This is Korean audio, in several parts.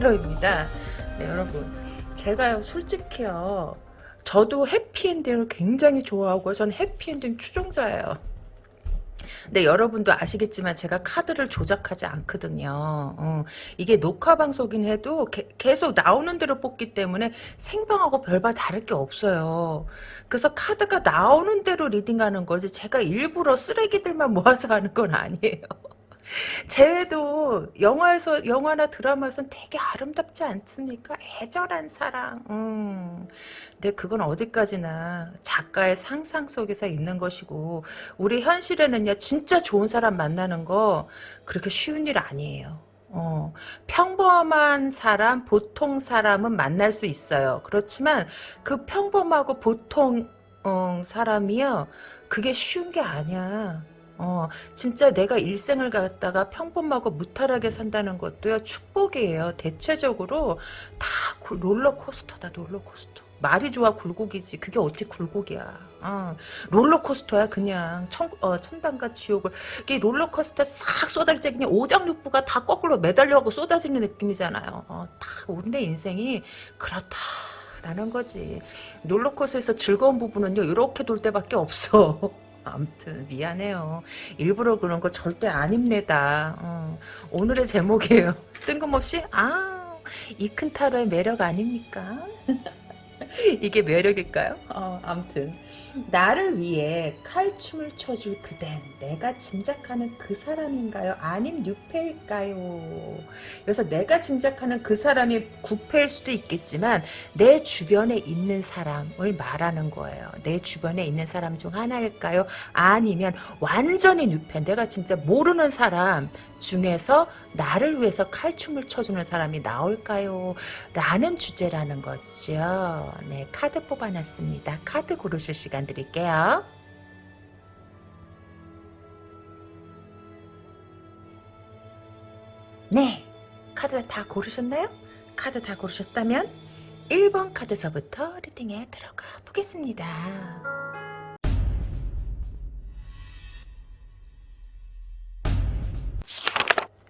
이큰타로입니다. 네, 여러분. 제가요, 솔직히요. 저도 해피엔딩을 굉장히 좋아하고 전 해피엔딩 추종자예요. 근데 여러분도 아시겠지만 제가 카드를 조작하지 않거든요. 어, 이게 녹화 방송이긴 해도 게, 계속 나오는 대로 뽑기 때문에 생방하고 별반 다를 게 없어요. 그래서 카드가 나오는 대로 reading하는 거지 제가 일부러 쓰레기들만 모아서 하는 건 아니에요. 쟤도 영화에서 영화나 드라마에서는 되게 아름답지 않습니까? 애절한 사랑. 음. 근데 그건 어디까지나 작가의 상상 속에서 있는 것이고 우리 현실에는요 진짜 좋은 사람 만나는 거 그렇게 쉬운 일 아니에요. 어, 평범한 사람, 보통 사람은 만날 수 있어요. 그렇지만 그 평범하고 보통 어, 사람이요 그게 쉬운 게 아니야. 어, 진짜 내가 일생을 갖다가 평범하고 무탈하게 산다는 것도요, 축복이에요. 대체적으로 다 롤러코스터다, 롤러코스터. 말이 좋아 굴곡이지. 그게 어찌 굴곡이야. 어, 롤러코스터야, 그냥. 천, 어, 천당과 지옥을. 이게 롤러코스터 싹 쏟아질 때 그냥 오장육부가 다 거꾸로 매달려고 쏟아지는 느낌이잖아요. 어, 다, 우리 인생이 그렇다. 라는 거지. 롤러코스터에서 즐거운 부분은요, 이렇게 돌 때밖에 없어. 아무튼 미안해요. 일부러 그런 거 절대 아닙니다. 어, 오늘의 제목이에요. 뜬금없이 아 이 큰 타로의 매력 아닙니까? 이게 매력일까요? 어, 아무튼 나를 위해 칼춤을 춰줄 그댄 내가 짐작하는 그 사람인가요? 아님 뉴페일까요? 그래서 내가 짐작하는 그 사람이 구패일 수도 있겠지만 내 주변에 있는 사람을 말하는 거예요. 내 주변에 있는 사람 중 하나일까요? 아니면 완전히 뉴페 내가 진짜 모르는 사람 중에서 나를 위해서 칼춤을 춰주는 사람이 나올까요? 라는 주제라는 거죠. 네, 카드 뽑아놨습니다. 카드 고르실 시간 드릴게요. 네, 카드 다 고르셨나요? 카드 다 고르셨다면 1번 카드서부터 리딩에 들어가 보겠습니다.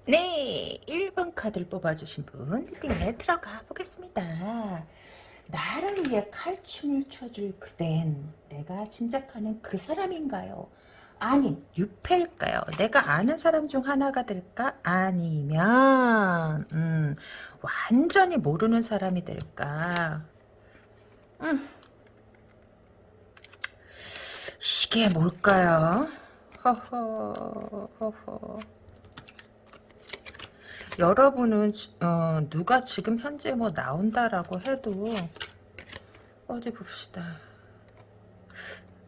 네, 1번 카드를 뽑아주신 분 리딩에 들어가 보겠습니다. 나를 위해 칼춤을 춰줄 그댄 내가 짐작하는 그 사람인가요? 아님 유패일까요? 내가 아는 사람 중 하나가 될까? 아니면 음, 완전히 모르는 사람이 될까? 음. 이게 뭘까요? 허허 허허 여러분은 어, 누가 지금 현재 뭐 나온다라고 해도 어디 봅시다.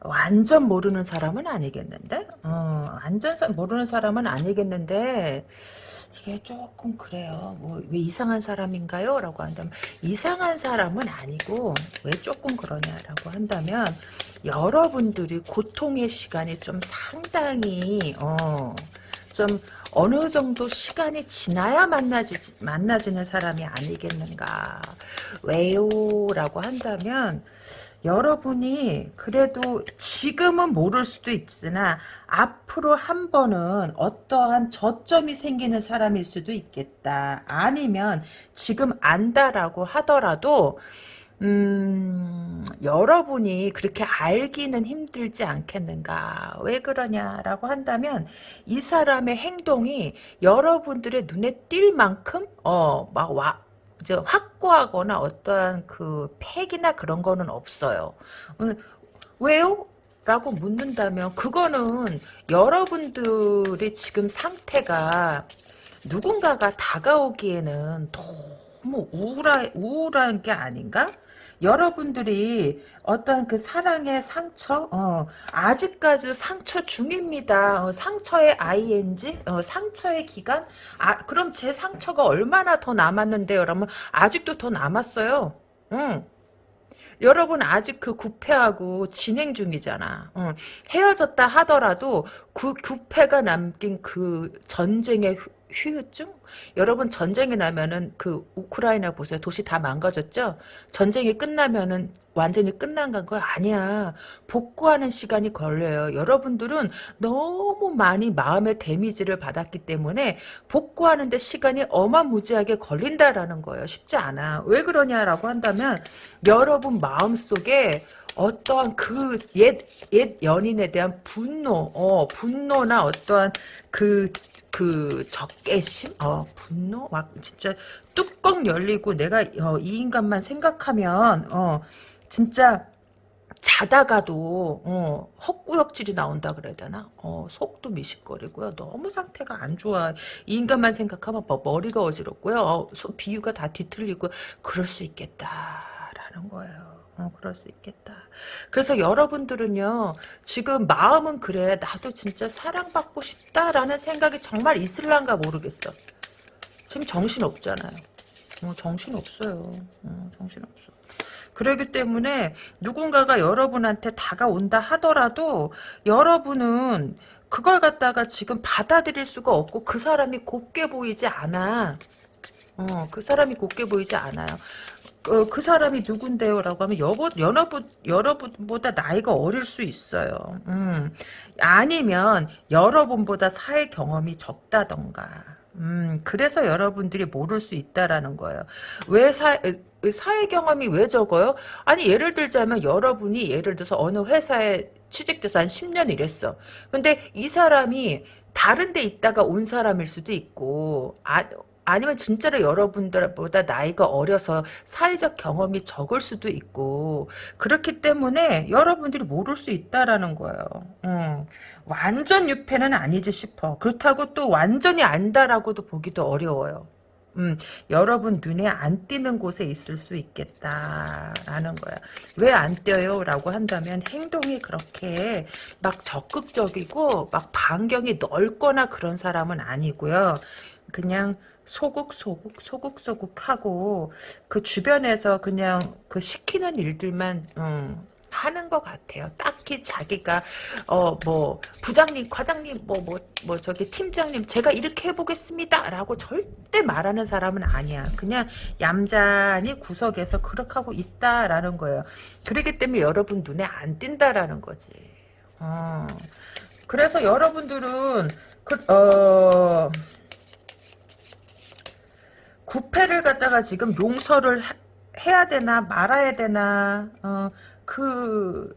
완전 모르는 사람은 아니겠는데? 어, 완전 모르는 사람은 아니겠는데 이게 조금 그래요. 뭐 왜 이상한 사람인가요? 라고 한다면 이상한 사람은 아니고 왜 조금 그러냐라고 한다면 여러분들이 고통의 시간이 좀 상당히 어, 좀 어느 정도 시간이 지나야 만나지, 만나지는 사람이 아니겠는가. 왜요? 라고 한다면, 여러분이 그래도 지금은 모를 수도 있으나 앞으로 한 번은 어떠한 저점이 생기는 사람일 수도 있겠다. 아니면 지금 안다라고 하더라도 음, 여러분이 그렇게 알기는 힘들지 않겠는가. 왜 그러냐라고 한다면, 이 사람의 행동이 여러분들의 눈에 띌 만큼, 어, 막 와, 이제 확고하거나 어떠한 그 팩이나 그런 거는 없어요. 음, 왜요? 라고 묻는다면, 그거는 여러분들이 지금 상태가 누군가가 다가오기에는 너무 우울하, 우울한 게 아닌가? 여러분들이 어떤 그 사랑의 상처, 어, 아직까지 상처 중입니다. 어, 상처의 ing, 어, 상처의 기간, 아, 그럼 제 상처가 얼마나 더 남았는데요? 여러분, 아직도 더 남았어요. 응. 여러분 아직 그 구패하고 진행 중이잖아. 응. 헤어졌다 하더라도 그 구패가 남긴 그 전쟁의 휴유증? 여러분 전쟁이 나면은 그 우크라이나 보세요. 도시 다 망가졌죠? 전쟁이 끝나면은 완전히 끝난 건 아니야. 복구하는 시간이 걸려요. 여러분들은 너무 많이 마음의 데미지를 받았기 때문에 복구하는데 시간이 어마무지하게 걸린다라는 거예요. 쉽지 않아. 왜 그러냐라고 한다면 여러분 마음속에 어떠한 그 옛, 옛 연인에 대한 분노, 어, 분노나 어떠한 그, 그 적개심, 어, 분노, 막 진짜 뚜껑 열리고 내가 어, 이 인간만 생각하면, 어, 진짜 자다가도 어, 헛구역질이 나온다 그래야 되나? 어, 속도 미식거리고요. 너무 상태가 안 좋아. 이 인간만 생각하면 뭐 머리가 어지럽고요. 어, 소, 비유가 다 뒤틀리고 그럴 수 있겠다라는 거예요. 어, 그럴 수 있겠다. 그래서 여러분들은요, 지금 마음은 그래, 나도 진짜 사랑받고 싶다라는 생각이 정말 있을란가 모르겠어. 지금 정신 없잖아요. 어, 정신 없어요. 어, 정신 없어. 그러기 때문에 누군가가 여러분한테 다가온다 하더라도 여러분은 그걸 갖다가 지금 받아들일 수가 없고 그 사람이 곱게 보이지 않아. 어, 그 사람이 곱게 보이지 않아요. 그, 그 사람이 누군데요? 라고 하면 여보, 여러분, 여러분보다 나이가 어릴 수 있어요. 음. 아니면 여러분보다 사회 경험이 적다던가. 음, 그래서 여러분들이 모를 수 있다라는 거예요. 왜 사, 사회 경험이 왜 적어요? 아니, 예를 들자면 여러분이 예를 들어서 어느 회사에 취직돼서 한 10년 일했어. 근데 이 사람이 다른 데 있다가 온 사람일 수도 있고, 아, 아니면 진짜로 여러분들보다 나이가 어려서 사회적 경험이 적을 수도 있고 그렇기 때문에 여러분들이 모를 수 있다라는 거예요. 음, 완전 유패는 아니지 싶어. 그렇다고 또 완전히 안다라고도 보기도 어려워요. 음, 여러분 눈에 안 띄는 곳에 있을 수 있겠다라는 거야. 왜 안 띄어요? 라고 한다면 행동이 그렇게 막 적극적이고 막 반경이 넓거나 그런 사람은 아니고요. 그냥 소극소극 소극소극하고 그 주변에서 그냥 그 시키는 일들만 음, 하는 것 같아요. 딱히 자기가 어 뭐 부장님, 과장님, 뭐 뭐뭐 뭐, 뭐 저기 팀장님, 제가 이렇게 해보겠습니다라고 절대 말하는 사람은 아니야. 그냥 얌전히 구석에서 그렇게 하고 있다라는 거예요. 그렇기 때문에 여러분 눈에 안 띈다라는 거지. 어. 그래서 여러분들은 그, 어. 구패를 갖다가 지금 용서를 해야 되나 말아야 되나 어, 그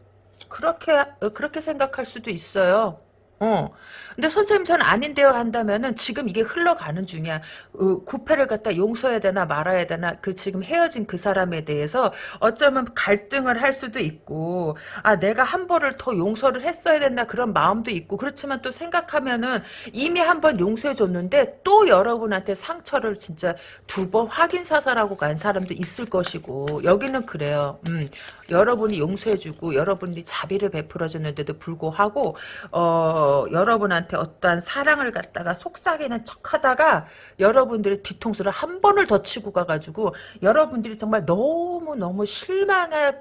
그렇게 그렇게 생각할 수도 있어요. 어. 근데 선생님 전 아닌데요 한다면은 지금 이게 흘러가는 중이야. 어, 구패를 갖다 용서해야 되나 말아야 되나 그 지금 헤어진 그 사람에 대해서 어쩌면 갈등을 할 수도 있고 아 내가 한 번을 더 용서를 했어야 됐나 그런 마음도 있고 그렇지만 또 생각하면은 이미 한 번 용서해 줬는데 또 여러분한테 상처를 진짜 두 번 확인 사살하고 간 사람도 있을 것이고 여기는 그래요. 음, 여러분이 용서해 주고 여러분이 자비를 베풀어 줬는데도 불구하고 어 여러분한테 어떠한 사랑을 갖다가 속삭이는 척하다가 여러분들의 뒤통수를 한 번을 더 치고 가가지고 여러분들이 정말 너무 너무 실망해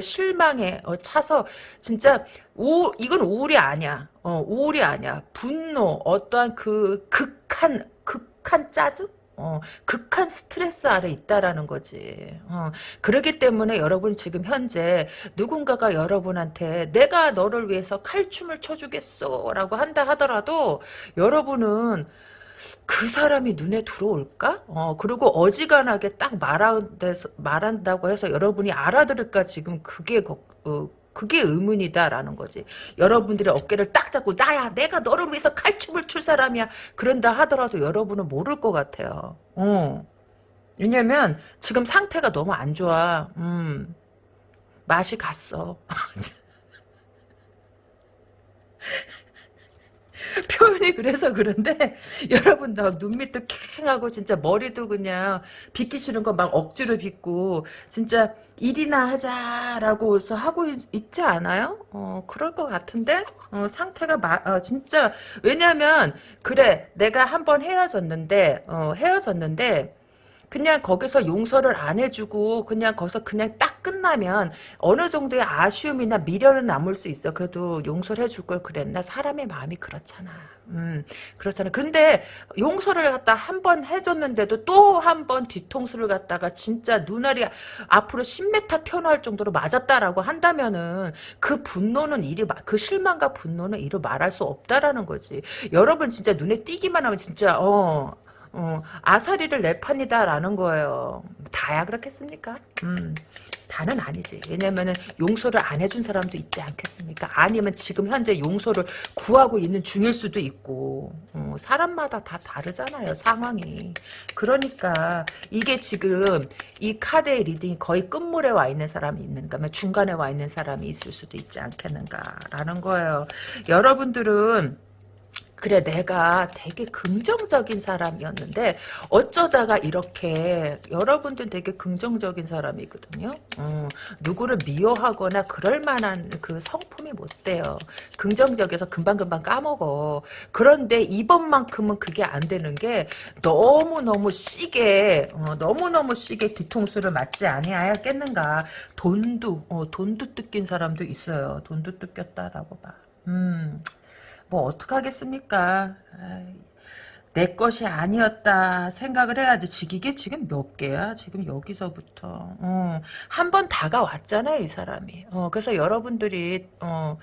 실망에 어, 차서 진짜 우 이건 우울이 아니야. 어, 우울이 아니야. 분노 어떠한 그 극한 극한 짜증 어, 극한 스트레스 아래 있다라는 거지. 어, 그러기 때문에 여러분 지금 현재 누군가가 여러분한테 내가 너를 위해서 칼춤을 춰주겠어 라고 한다 하더라도 여러분은 그 사람이 눈에 들어올까? 어, 그리고 어지간하게 딱 말한다고 해서 여러분이 알아들을까 지금 그게 어, 그게 의문이다라는 거지. 여러분들의 어깨를 딱 잡고 나야 내가 너를 위해서 칼춤을 출 사람이야. 그런다 하더라도 여러분은 모를 것 같아요. 어. 왜냐면 지금 상태가 너무 안 좋아. 음. 맛이 갔어. 표현이 그래서 그런데 여러분 나 눈밑도 캥하고 진짜 머리도 그냥 빗기 싫은 거 막 억지로 빗고 진짜 일이나 하자라고 서 하고 있, 지 않아요? 어 그럴 것 같은데 어, 상태가 마, 어, 진짜 왜냐면 그래 내가 한번 헤어졌는데 어, 헤어졌는데 그냥 거기서 용서를 안 해주고 그냥 거기서 그냥 딱 끝나면 어느 정도의 아쉬움이나 미련은 남을 수 있어. 그래도 용서를 해줄 걸 그랬나? 사람의 마음이 그렇잖아. 음, 그렇잖아. 근데 용서를 갖다 한 번 해줬는데도 또 한 번 뒤통수를 갖다가 진짜 눈알이 앞으로 10m 튀어나올 정도로 맞았다라고 한다면은 그 분노는 이리 그 실망과 분노는 이루 말할 수 없다라는 거지. 여러분 진짜 눈에 띄기만 하면 진짜 어. 어, 아사리를 내 판이다라는 거예요. 다야 그렇겠습니까? 음. 다는 아니지. 왜냐면은 용서를 안 해준 사람도 있지 않겠습니까? 아니면 지금 현재 용서를 구하고 있는 중일 수도 있고 어, 사람마다 다 다르잖아요. 상황이. 그러니까 이게 지금 이 카드의 reading이 거의 끝물에 와 있는 사람이 있는가 면 중간에 와 있는 사람이 있을 수도 있지 않겠는가라는 거예요. 여러분들은 그래 내가 되게 긍정적인 사람이었는데 어쩌다가 이렇게 여러분들 되게 긍정적인 사람이거든요. 어, 누구를 미워하거나 그럴 만한 그 성품이 못 돼요. 긍정적에서 금방금방 까먹어. 그런데 이번만큼은 그게 안 되는 게 너무너무 시게 어, 너무너무 시게 뒤통수를 맞지 아니하였겠는가. 돈도 어, 돈도 뜯긴 사람도 있어요. 돈도 뜯겼다라고 봐. 음. 뭐 어떡하겠습니까. 내 것이 아니었다 생각을 해야지. 이게 지금 몇 개야? 지금 여기서부터. 어, 한번 다가왔잖아요, 이 사람이. 어, 그래서 여러분들이, 어,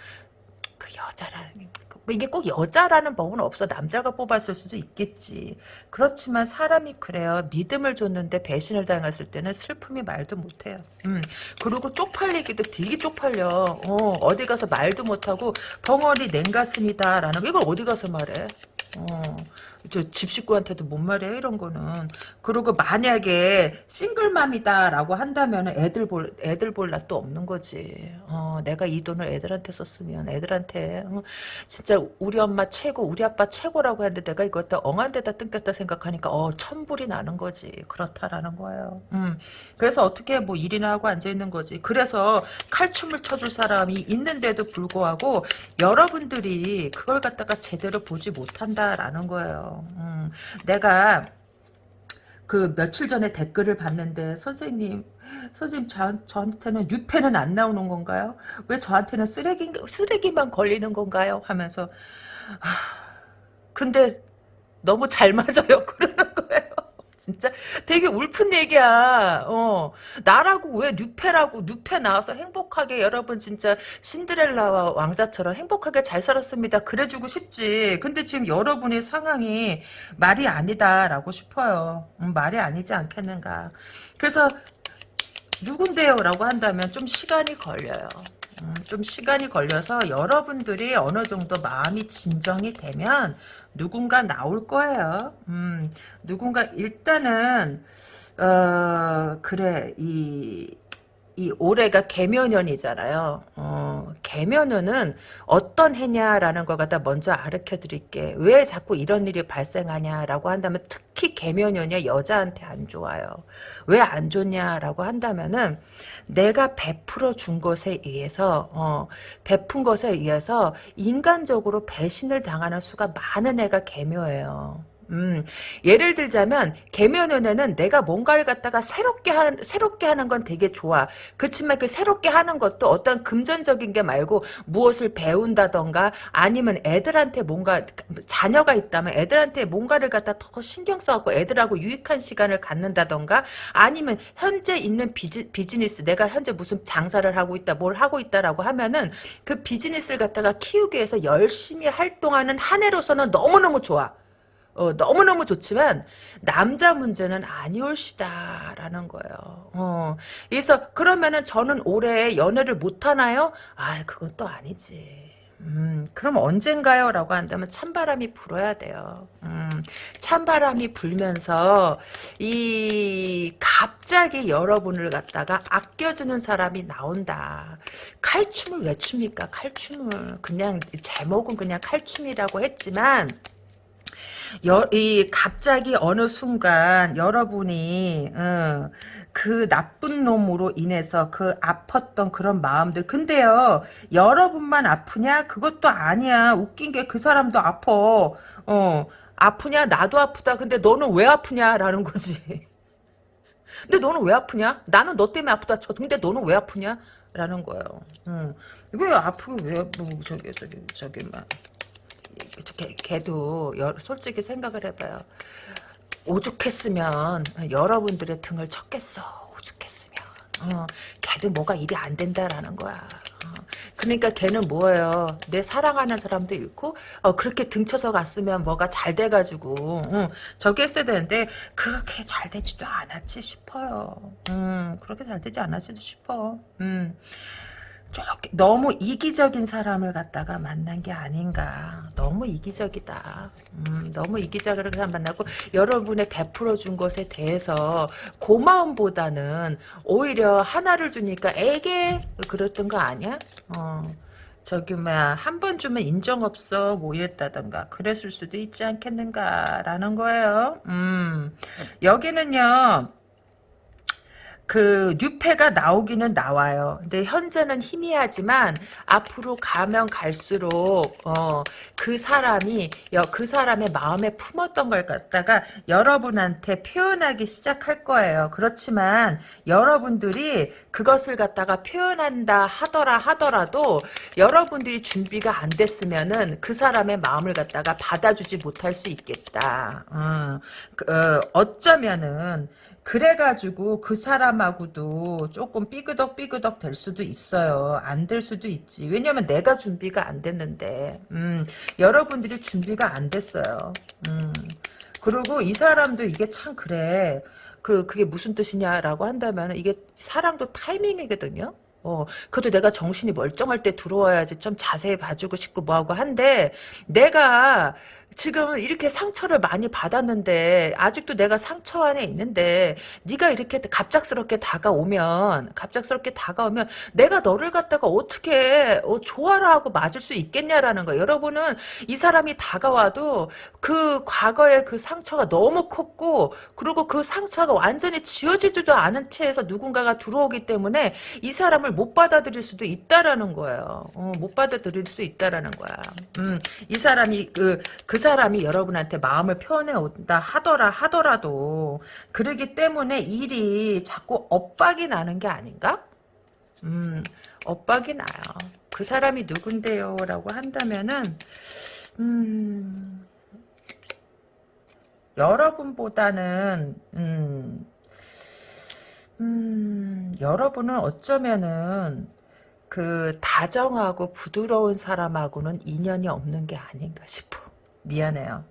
그 여자라는 이게 꼭 여자라는 법은 없어. 남자가 뽑았을 수도 있겠지. 그렇지만 사람이 그래요. 믿음을 줬는데 배신을 당했을 때는 슬픔이 말도 못해요. 음. 그리고 쪽팔리기도 되게 쪽팔려. 어, 어디 가서 말도 못하고 벙어리 냉가슴이다라는 거 이걸 어디 가서 말해. 어. 저집 식구한테도 못 말해요 이런 거는. 그리고 만약에 싱글맘이다라고 한다면 애들 볼 애들 볼 낯도 없는 거지. 어, 내가 이 돈을 애들한테 썼으면 애들한테 어, 진짜 우리 엄마 최고 우리 아빠 최고라고 했는데 내가 이거 갖다 엉한 데다 뜯겼다 생각하니까 어 천불이 나는 거지. 그렇다라는 거예요. 음, 그래서 어떻게 뭐 일이나 하고 앉아 있는 거지. 그래서 칼춤을 쳐줄 사람이 있는데도 불구하고 여러분들이 그걸 갖다가 제대로 보지 못한다라는 거예요 음, 내가 그 며칠 전에 댓글을 봤는데 선생님 선생님 저, 저한테는 유패는 안 나오는 건가요? 왜 저한테는 쓰레기 쓰레기만 걸리는 건가요? 하면서 하, 근데 너무 잘 맞아요 그러는 거예요. 진짜 되게 울픈 얘기야. 어. 나라고 왜 뉴페라고 뉴페 나와서 행복하게 여러분 진짜 신드렐라와 왕자처럼 행복하게 잘 살았습니다. 그래주고 싶지. 근데 지금 여러분의 상황이 말이 아니다라고 싶어요. 음, 말이 아니지 않겠는가. 그래서 누군데요? 라고 한다면 좀 시간이 걸려요. 음, 좀 시간이 걸려서 여러분들이 어느 정도 마음이 진정이 되면 누군가 나올 거예요. 음, 누군가 일단은 어 그래 이 이 올해가 개면연이잖아요. 어, 개면연은 어떤 해냐라는 걸 갖다 먼저 알려 드릴게. 왜 자꾸 이런 일이 발생하냐라고 한다면 특히 개면연이 여자한테 안 좋아요. 왜 안 좋냐라고 한다면은 내가 베풀어 준 것에 의해서 어, 베푼 것에 의해서 인간적으로 배신을 당하는 수가 많은 애가 개묘예요. 음, 예를 들자면 개면연애는 내가 뭔가를 갖다가 새롭게 하, 새롭게 하는 건 되게 좋아. 그렇지만 그 새롭게 하는 것도 어떤 금전적인 게 말고 무엇을 배운다던가 아니면 애들한테 뭔가 자녀가 있다면 애들한테 뭔가를 갖다 더 신경 써갖고 애들하고 유익한 시간을 갖는다던가 아니면 현재 있는 비즈, 비즈니스 내가 현재 무슨 장사를 하고 있다 뭘 하고 있다라고 하면은 그 비즈니스를 갖다가 키우기 위해서 열심히 활동하는 한 해로서는 너무너무 좋아. 어, 너무너무 좋지만 남자 문제는 아니올시다라는 거예요. 어, 그래서 그러면은 저는 올해 연애를 못 하나요? 아, 그건 또 아니지. 음, 그럼 언젠가요? 라고 한다면 찬바람이 불어야 돼요. 음, 찬바람이 불면서 이 갑자기 여러분을 갖다가 아껴주는 사람이 나온다. 칼춤을 왜 춥니까? 칼춤을 그냥 제목은 그냥 칼춤이라고 했지만 여, 이 갑자기 어느 순간 여러분이 어, 그 나쁜 놈으로 인해서 그 아팠던 그런 마음들 근데요 여러분만 아프냐 그것도 아니야 웃긴 게 그 사람도 아파 어 아프냐 나도 아프다 근데 너는 왜 아프냐라는 거지 근데 너는 왜 아프냐? 나는 너 때문에 아프다 쳐. 근데 너는 왜 아프냐? 라는 거예요. 음. 왜 아프고 왜, 뭐, 저기, 저기, 저기, 막. 걔, 여, 솔직히 생각을 해봐요. 오죽했으면 여러분들의 등을 쳤겠어. 오죽했으면. 어, 걔도 뭐가 일이 안 된다라는 거야. 어, 그러니까 걔는 뭐예요? 내 사랑하는 사람도 잃고 어, 그렇게 등쳐서 갔으면 뭐가 잘 돼가지고 어, 저기 했어야 되는데 그렇게 잘 되지도 않았지 싶어요. 음, 그렇게 잘 되지 않았지도 싶어. 음. 조금 너무 이기적인 사람을 갖다가 만난 게 아닌가. 너무 이기적이다. 음, 너무 이기적인 사람 만나고 여러분의 베풀어 준 것에 대해서 고마움보다는 오히려 하나를 주니까 에게 그랬던 거 아니야? 어. 저기 뭐야 한 번 주면 인정 없어 뭐 이랬다던가 그랬을 수도 있지 않겠는가라는 거예요. 음 여기는요 그 뉴페가 나오기는 나와요. 근데 현재는 희미하지만 앞으로 가면 갈수록 어, 그 사람이 그 사람의 마음에 품었던 걸 갖다가 여러분한테 표현하기 시작할 거예요. 그렇지만 여러분들이 그것을 갖다가 표현한다 하더라 하더라도 여러분들이 준비가 안 됐으면은 그 사람의 마음을 갖다가 받아주지 못할 수 있겠다. 어, 그, 어, 어쩌면은 그래가지고 그 사람하고도 조금 삐그덕 삐그덕 될 수도 있어요. 안 될 수도 있지. 왜냐면 내가 준비가 안 됐는데 음, 여러분들이 준비가 안 됐어요. 음. 그리고 이 사람도 이게 참 그래. 그 그게 무슨 뜻이냐라고 한다면 이게 사랑도 타이밍이거든요. 어, 그래도 내가 정신이 멀쩡할 때 들어와야지 좀 자세히 봐주고 싶고 뭐하고 한데 내가 지금 이렇게 상처를 많이 받았는데 아직도 내가 상처 안에 있는데 네가 이렇게 갑작스럽게 다가오면 갑작스럽게 다가오면 내가 너를 갖다가 어떻게 어, 좋아라 하고 맞을 수 있겠냐라는 거예요. 여러분은 이 사람이 다가와도 그 과거의 그 상처가 너무 컸고 그리고 그 상처가 완전히 지워지지도 않은 채에서 누군가가 들어오기 때문에 이 사람을 못 받아들일 수도 있다라는 거예요. 어, 못 받아들일 수 있다라는 거야. 음, 이 사람이 그, 그 사람이 여러분한테 마음을 표현해 온다 하더라 하더라도 그러기 때문에 일이 자꾸 엇박이 나는 게 아닌가? 음, 엇박이 나요. 그 사람이 누군데요? 라고 한다면은 음, 여러분보다는 음, 음, 여러분은 어쩌면은 그 다정하고 부드러운 사람하고는 인연이 없는 게 아닌가 싶어. 미안해요.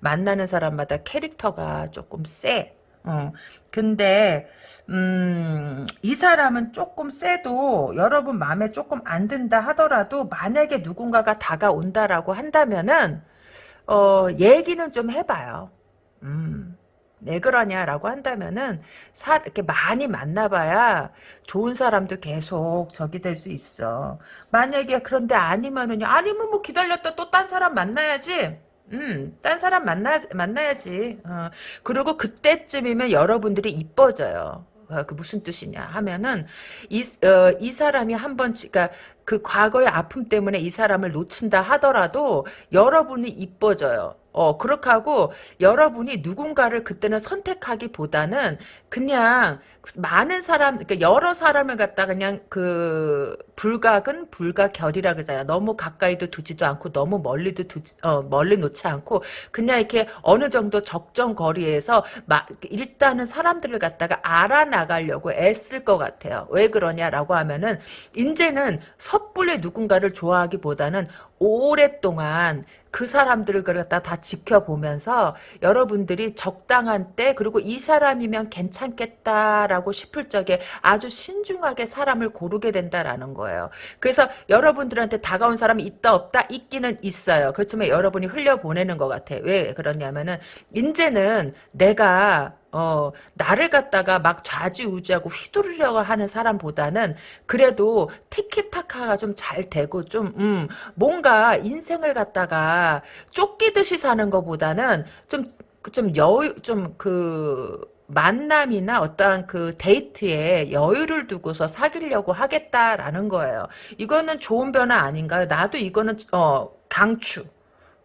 만나는 사람마다 캐릭터가 조금 세. 어. 근데 음, 이 사람은 조금 세도 여러분 마음에 조금 안 든다 하더라도 만약에 누군가가 다가온다라고 한다면은 어, 얘기는 좀 해봐요. 음. 왜 그러냐라고 한다면은 사, 이렇게 많이 만나봐야 좋은 사람도 계속 적이 될 수 있어. 만약에 그런데 아니면은요. 아니면 뭐 기다렸다 또 딴 사람 만나야지. 음, 딴 사람 만나, 만나야지. 어. 그리고 그때쯤이면 여러분들이 이뻐져요. 어, 그 무슨 뜻이냐 하면은 이, 어, 이 사람이 한 번 그러니까 그 과거의 아픔 때문에 이 사람을 놓친다 하더라도 여러분이 이뻐져요. 어, 그렇게 하고 여러분이 누군가를 그때는 선택하기보다는 그냥 많은 사람, 그러니까 여러 사람을 갖다 그냥 그 불각은 불가결이라 그러잖아요. 너무 가까이도 두지도 않고 너무 멀리도 두지, 어, 멀리 놓지 않고 그냥 이렇게 어느 정도 적정 거리에서 막 일단은 사람들을 갖다가 알아나가려고 애쓸 것 같아요. 왜 그러냐라고 하면은 이제는 섣불리 누군가를 좋아하기보다는 오랫동안 그 사람들을 갖다 다 지켜보면서 여러분들이 적당한 때 그리고 이 사람이면 괜찮겠다라고 싶을 적에 아주 신중하게 사람을 고르게 된다라는 거예요. 그래서 여러분들한테 다가온 사람이 있다 없다 있기는 있어요. 그렇지만 여러분이 흘려보내는 것 같아요. 왜 그러냐면은 이제는 내가 어, 나를 갖다가 막 좌지우지하고 휘두르려고 하는 사람보다는 그래도 티키타카가 좀 잘 되고 좀, 음, 뭔가 인생을 갖다가 쫓기듯이 사는 것보다는 좀, 좀 여유, 좀 그, 만남이나 어떠한 그 데이트에 여유를 두고서 사귀려고 하겠다라는 거예요. 이거는 좋은 변화 아닌가요? 나도 이거는, 어, 강추.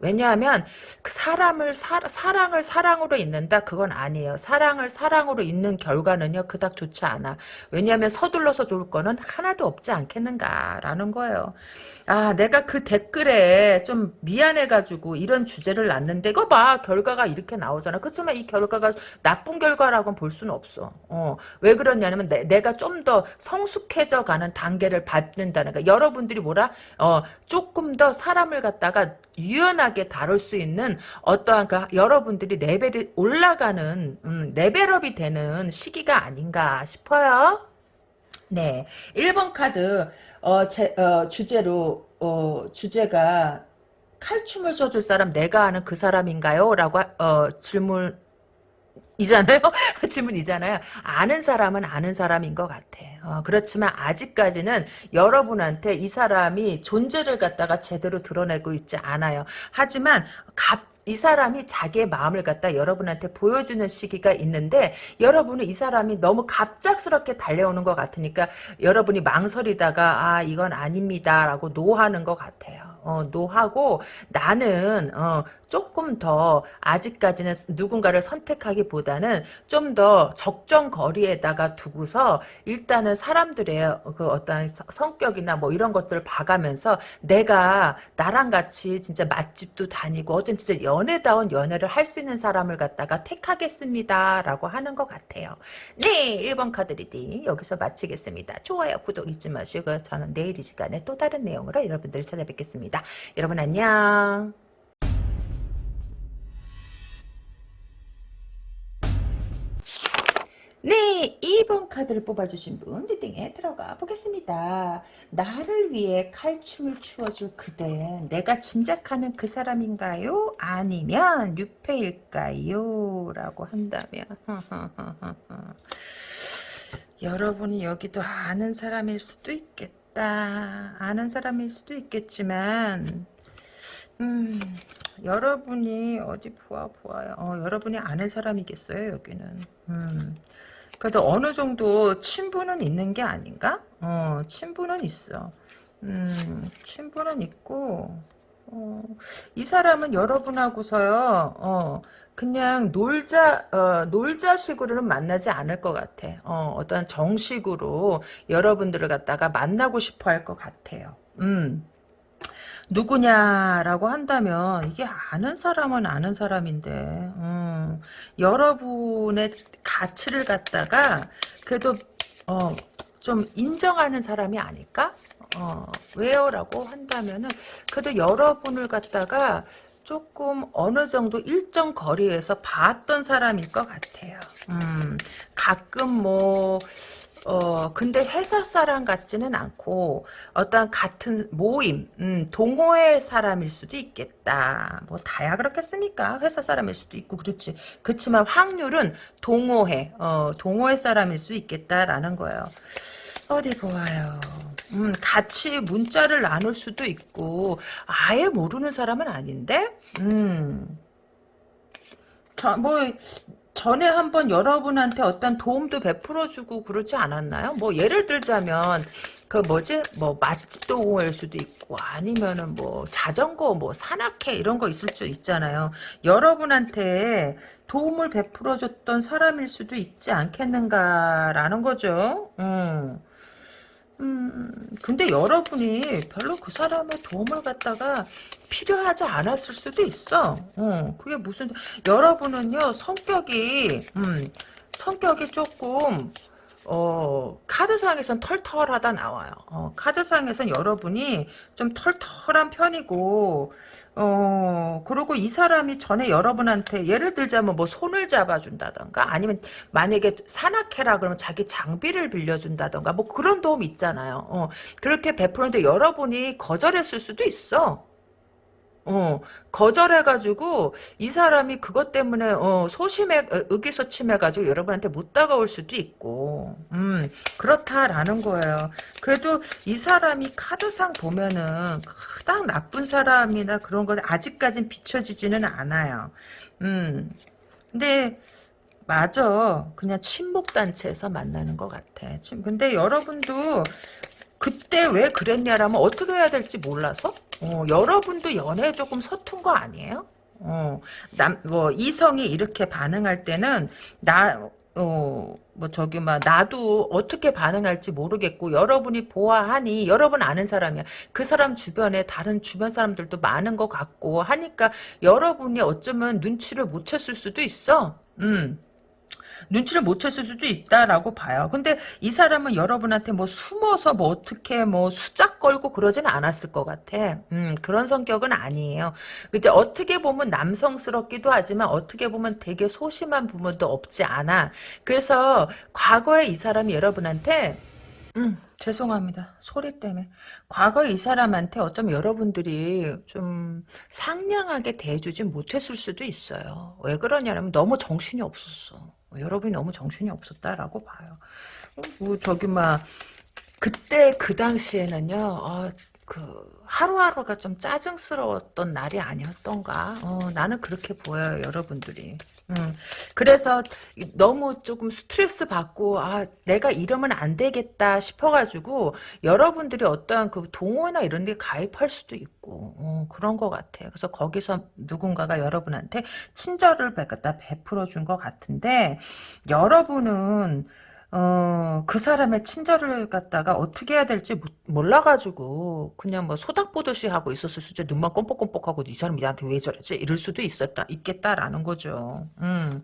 왜냐하면 그 사람을 사, 사랑을 사랑으로 잊는다 그건 아니에요. 사랑을 사랑으로 잊는 결과는요 그닥 좋지 않아. 왜냐하면 서둘러서 좋을 거는 하나도 없지 않겠는가라는 거예요. 아 내가 그 댓글에 좀 미안해가지고 이런 주제를 놨는데 이거 봐 결과가 이렇게 나오잖아. 그렇지만 이 결과가 나쁜 결과라고는 볼 수는 없어. 어, 왜 그러냐면 내, 가 좀 더 성숙해져 가는 단계를 밟는다는 거. 여러분들이 뭐라 어, 조금 더 사람을 갖다가 유연하게 다룰 수 있는 어떠한 그 여러분들이 레벨이 올라가는 음, 레벨업이 되는 시기가 아닌가 싶어요. 네, 1번 카드 어, 제, 어, 주제로 어, 주제가 칼춤을 춰줄 사람 내가 아는 그 사람인가요? 라고 어, 질문 이잖아요? 질문이잖아요. 아는 사람은 아는 사람인 것 같아. 어, 그렇지만 아직까지는 여러분한테 이 사람이 존재를 갖다가 제대로 드러내고 있지 않아요. 하지만 갑, 이 사람이 자기의 마음을 갖다 여러분한테 보여주는 시기가 있는데 여러분은 이 사람이 너무 갑작스럽게 달려오는 것 같으니까 여러분이 망설이다가 아 이건 아닙니다 라고 노하는 것 같아요. 어, 노하고 나는 어, 조금 더 아직까지는 누군가를 선택하기보다는 좀 더 적정 거리에다가 두고서 일단은 사람들의 그 어떤 성격이나 뭐 이런 것들을 봐가면서 내가 나랑 같이 진짜 맛집도 다니고 어떤 진짜 연애다운 연애를 할 수 있는 사람을 갖다가 택하겠습니다 라고 하는 것 같아요. 네 1번 카드 reading 여기서 마치겠습니다. 좋아요 구독 잊지 마시고 저는 내일 이 시간에 또 다른 내용으로 여러분들을 찾아뵙겠습니다 여러분 안녕 네, 2번 카드를 뽑아주신 분 reading에 들어가 보겠습니다. 나를 위해 칼춤을 추어줄 그대 내가 짐작하는 그 사람인가요? 아니면 뉴페일까요? 라고 한다면 여러분이 여기도 아는 사람일 수도 있겠다. 아는 사람일 수도 있겠지만 음, 여러분이 어디 보아 보아요. 어, 여러분이 아는 사람이겠어요 여기는. 음. 그래도 어느 정도 친분은 있는 게 아닌가? 어, 친분은 있어. 음, 친분은 있고, 어, 이 사람은 여러분하고서요, 어, 그냥 놀자, 어, 놀자식으로는 만나지 않을 것 같아. 어, 어떤 정식으로 여러분들을 갖다가 만나고 싶어 할 것 같아요. 음. 누구냐라고 한다면 이게 아는 사람은 아는 사람인데 음, 여러분의 가치를 갖다가 그래도 어, 좀 인정하는 사람이 아닐까? 어, 왜요? 라고 한다면은 그래도 여러분을 갖다가 조금 어느 정도 일정 거리에서 봤던 사람일 것 같아요. 음, 가끔 뭐 어, 근데 회사 사람 같지는 않고, 어떤 같은 모임, 음, 동호회 사람일 수도 있겠다. 뭐, 다야 그렇겠습니까? 회사 사람일 수도 있고, 그렇지. 그렇지만 확률은 동호회, 어, 동호회 사람일 수 있겠다라는 거예요. 어디 보아요. 음, 같이 문자를 나눌 수도 있고, 아예 모르는 사람은 아닌데? 음. 저, 뭐, 전에 한번 여러분한테 어떤 도움도 베풀어주고 그러지 않았나요? 뭐 예를 들자면 그 뭐지 뭐 맛집 동호회일 수도 있고 아니면은 뭐 자전거 뭐 산악회 이런 거 있을 수 있잖아요. 여러분한테 도움을 베풀어줬던 사람일 수도 있지 않겠는가라는 거죠. 음. 음, 근데 여러분이 별로 그 사람의 도움을 갖다가 필요하지 않았을 수도 있어. 어, 그게 무슨, 여러분은요, 성격이, 음, 성격이 조금, 어, 카드상에선 털털하다 나와요. 어, 카드상에선 여러분이 좀 털털한 편이고, 어, 그리고 이 사람이 전에 여러분한테 예를 들자면 뭐 손을 잡아준다던가 아니면 만약에 산악회라 그러면 자기 장비를 빌려준다던가 뭐 그런 도움 있잖아요. 어, 그렇게 베푸는데 여러분이 거절했을 수도 있어. 어, 거절해가지고, 이 사람이 그것 때문에, 어, 소심해, 어, 의기소침해가지고 여러분한테 못 다가올 수도 있고, 음, 그렇다라는 거예요. 그래도 이 사람이 카드상 보면은, 그닥 나쁜 사람이나 그런 건 아직까진 비춰지지는 않아요. 음, 근데, 맞아. 그냥 친목단체에서 만나는 것 같아. 근데 여러분도 그때 왜 그랬냐라면 어떻게 해야 될지 몰라서 어, 여러분도 연애에 조금 서툰 거 아니에요? 어, 남, 뭐, 이성이 이렇게 반응할 때는, 나, 어, 뭐, 저기, 막, 나도 어떻게 반응할지 모르겠고, 여러분이 보아하니, 여러분 아는 사람이야. 그 사람 주변에 다른 주변 사람들도 많은 것 같고, 하니까, 여러분이 어쩌면 눈치를 못 챘을 수도 있어. 음. 눈치를 못 챘을 수도 있다라고 봐요. 근데 이 사람은 여러분한테 뭐 숨어서 뭐 어떻게 뭐 수작 걸고 그러지는 않았을 것 같아. 음, 그런 성격은 아니에요. 근데 어떻게 보면 남성스럽기도 하지만 어떻게 보면 되게 소심한 부분도 없지 않아. 그래서 과거에 이 사람이 여러분한테 음, 죄송합니다. 소리 때문에. 과거 이 사람한테 어쩌면 여러분들이 좀 상냥하게 대해주지 못했을 수도 있어요. 왜 그러냐면 너무 정신이 없었어. 여러분이 너무 정신이 없었다라고 봐요. 어, 뭐 저기 막 그때 그 당시에는요. 어, 그 하루하루가 좀 짜증스러웠던 날이 아니었던가. 어, 나는 그렇게 보여요, 여러분들이. 음, 그래서 너무 조금 스트레스 받고 아 내가 이러면 안 되겠다 싶어가지고 여러분들이 어떠한 그 동호회나 이런 데 가입할 수도 있고 어, 그런 것 같아요. 그래서 거기서 누군가가 여러분한테 친절을 베풀어 준 것 같은데 여러분은 어, 그 사람의 친절을 갖다가 어떻게 해야 될지 몰라가지고, 그냥 뭐 소닥보듯이 하고 있었을 수도, 눈만 껌뻑껌뻑하고 이 사람이 나한테 왜 저러지? 이럴 수도 있었다, 있겠다라는 거죠. 음.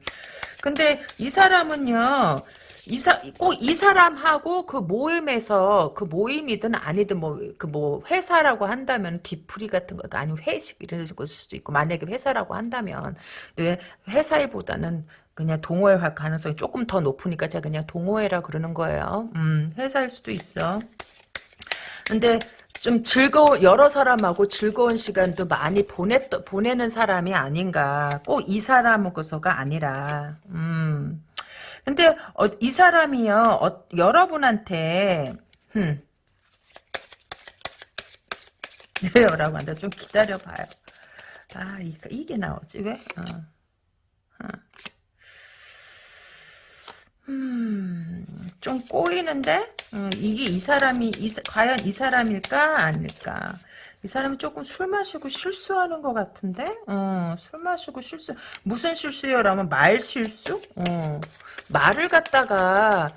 근데 이 사람은요, 이사, 꼭 이 사람하고 그 모임에서, 그 모임이든 아니든 뭐, 그 뭐, 회사라고 한다면, 뒤풀이 같은 거, 아니면 회식 이런 것일 수도 있고, 만약에 회사라고 한다면, 왜 회사 일보다는 그냥 동호회 할 가능성이 조금 더 높으니까 제가 그냥 동호회라 그러는 거예요. 음, 회사일 수도 있어. 근데 좀 즐거운 여러 사람하고 즐거운 시간도 많이 보냈 보내는 사람이 아닌가. 꼭 이 사람하고서가 아니라. 음. 근데 어, 이 사람이요. 어, 여러분한테 음. 여러분한테 좀 기다려봐요. 아, 이 게 나오지 왜? 어. 어. 음, 좀 꼬이는데? 음, 이게 이 사람이, 이, 과연 이 사람일까? 아닐까? 이 사람이 조금 술 마시고 실수하는 것 같은데? 어, 술 마시고 실수, 무슨 실수요? 라면 말 실수? 어, 말을 갖다가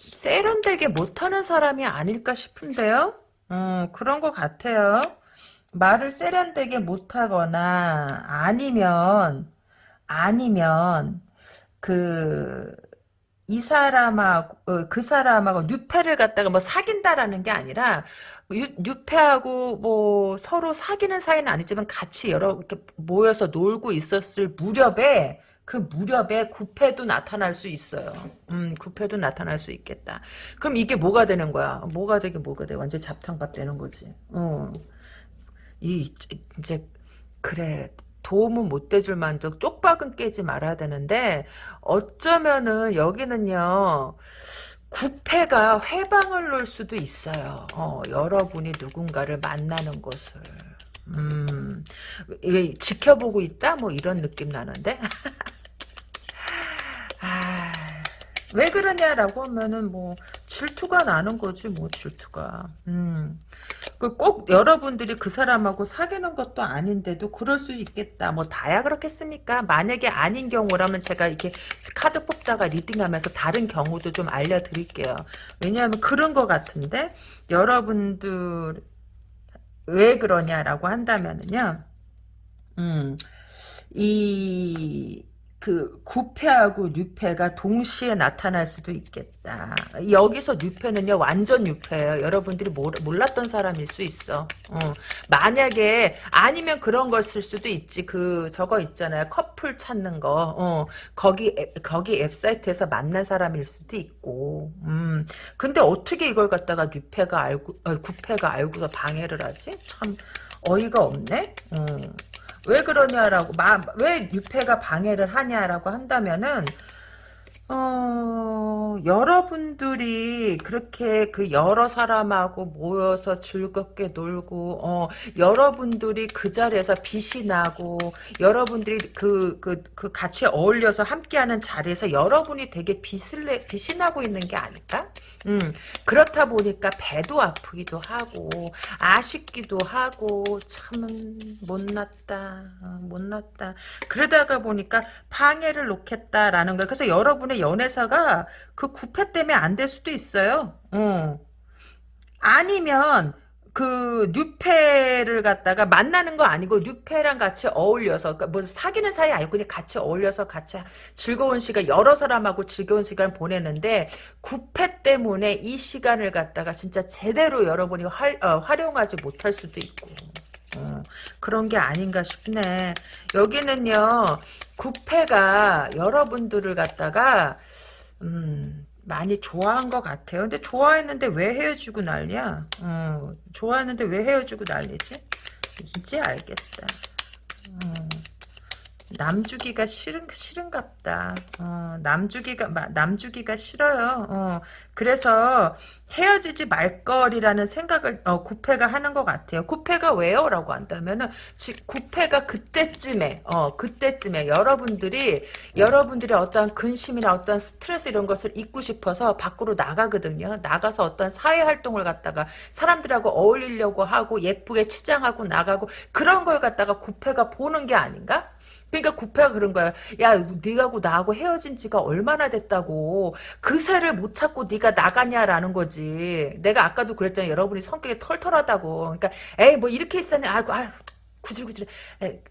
세련되게 못하는 사람이 아닐까 싶은데요? 어, 그런 것 같아요. 말을 세련되게 못하거나, 아니면, 아니면, 그, 이 사람하고 어, 그 사람하고 뉴페를 갖다가 뭐 사귄다라는 게 아니라 뉴페하고 뭐 서로 사귀는 사이는 아니지만 같이 여러 이렇게 모여서 놀고 있었을 무렵에 그 무렵에 구패도 나타날 수 있어요. 음, 구패도 나타날 수 있겠다. 그럼 이게 뭐가 되는 거야? 뭐가 되게 뭐가 돼? 완전 잡탕밥 되는 거지. 어. 이 이제 그래 도움은 못 돼줄 만도 쪽박은 깨지 말아야 되는데 어쩌면은 여기는요 구패가 회방을 놓을 수도 있어요. 어, 여러분이 누군가를 만나는 것을. 음, 지켜보고 있다? 뭐 이런 느낌 나는데? 아, 왜 그러냐라고 하면은 뭐 질투가 나는 거지 뭐 질투가 음. 그꼭 여러분들이 그 사람하고 사귀는 것도 아닌데도 그럴 수 있겠다. 뭐 다야 그렇겠습니까? 만약에 아닌 경우라면 제가 이렇게 카드 뽑다가 리딩하면서 다른 경우도 좀 알려드릴게요. 왜냐하면 그런 것 같은데 여러분들 왜 그러냐라고 한다면은요. 음, 이, 그 구패하고 뉴패가 동시에 나타날 수도 있겠다. 여기서 뉴패는요 완전 뉴패예요. 여러분들이 몰랐던 사람일 수 있어. 어. 만약에 아니면 그런 것일 수도 있지. 그 저거 있잖아요. 커플 찾는 거. 어. 거기 거기 웹사이트에서 만난 사람일 수도 있고. 음. 근데 어떻게 이걸 갖다가 뉴패가 알고 어, 구패가 알고서 방해를 하지? 참 어이가 없네. 어. 왜 그러냐라고 왜 유패가 방해를 하냐라고 한다면은 어 여러분들이 그렇게 그 여러 사람하고 모여서 즐겁게 놀고, 어, 여러분들이 그 자리에서 빛이 나고, 여러분들이 그, 그, 그 같이 어울려서 함께하는 자리에서 여러분이 되게 빛을 내, 빛이 나고 있는 게 아닐까? 음, 그렇다 보니까 배도 아프기도 하고, 아쉽기도 하고, 참, 못났다, 어, 못났다. 그러다가 보니까 방해를 놓겠다라는 거야. 그래서 여러분의 연애사가 그 구패 때문에 안 될 수도 있어요. 어. 아니면 그 뉴페를 갖다가 만나는 거 아니고 뉴페랑 같이 어울려서 그러니까 뭐 사귀는 사이 아니고 그냥 같이 어울려서 같이 즐거운 시간 여러 사람하고 즐거운 시간 보내는데 구패 때문에 이 시간을 갖다가 진짜 제대로 여러분이 활, 어, 활용하지 못할 수도 있고 어, 그런 게 아닌가 싶네 여기는요 구패가 여러분들을 갖다가 음 많이 좋아한 것 같아요. 근데 좋아했는데 왜 헤어지고 난리야? 어, 좋아했는데 왜 헤어지고 난리지? 이제 알겠다. 어, 남주기가 싫은 싫은갑다. 어, 남주기가 남주기가 싫어요. 어, 그래서 헤어지지 말 거리라는 생각을 어, 구패가 하는 것 같아요. 구패가 왜요?라고 한다면은 구패가 그때쯤에 어 그때쯤에 여러분들이 여러분들의 어떠한 근심이나 어떤 스트레스 이런 것을 잊고 싶어서 밖으로 나가거든요. 나가서 어떤 사회 활동을 갖다가 사람들하고 어울리려고 하고 예쁘게 치장하고 나가고 그런 걸 갖다가 구패가 보는 게 아닌가? 그러니까 구패가 그런 거야. 야, 네가고 나하고 헤어진 지가 얼마나 됐다고. 그 새를 못 찾고 네가 나가냐라는 거지. 내가 아까도 그랬잖아. 여러분이 성격이 털털하다고. 그러니까 에이 뭐 이렇게 있었네. 아이고 아유. 구질구질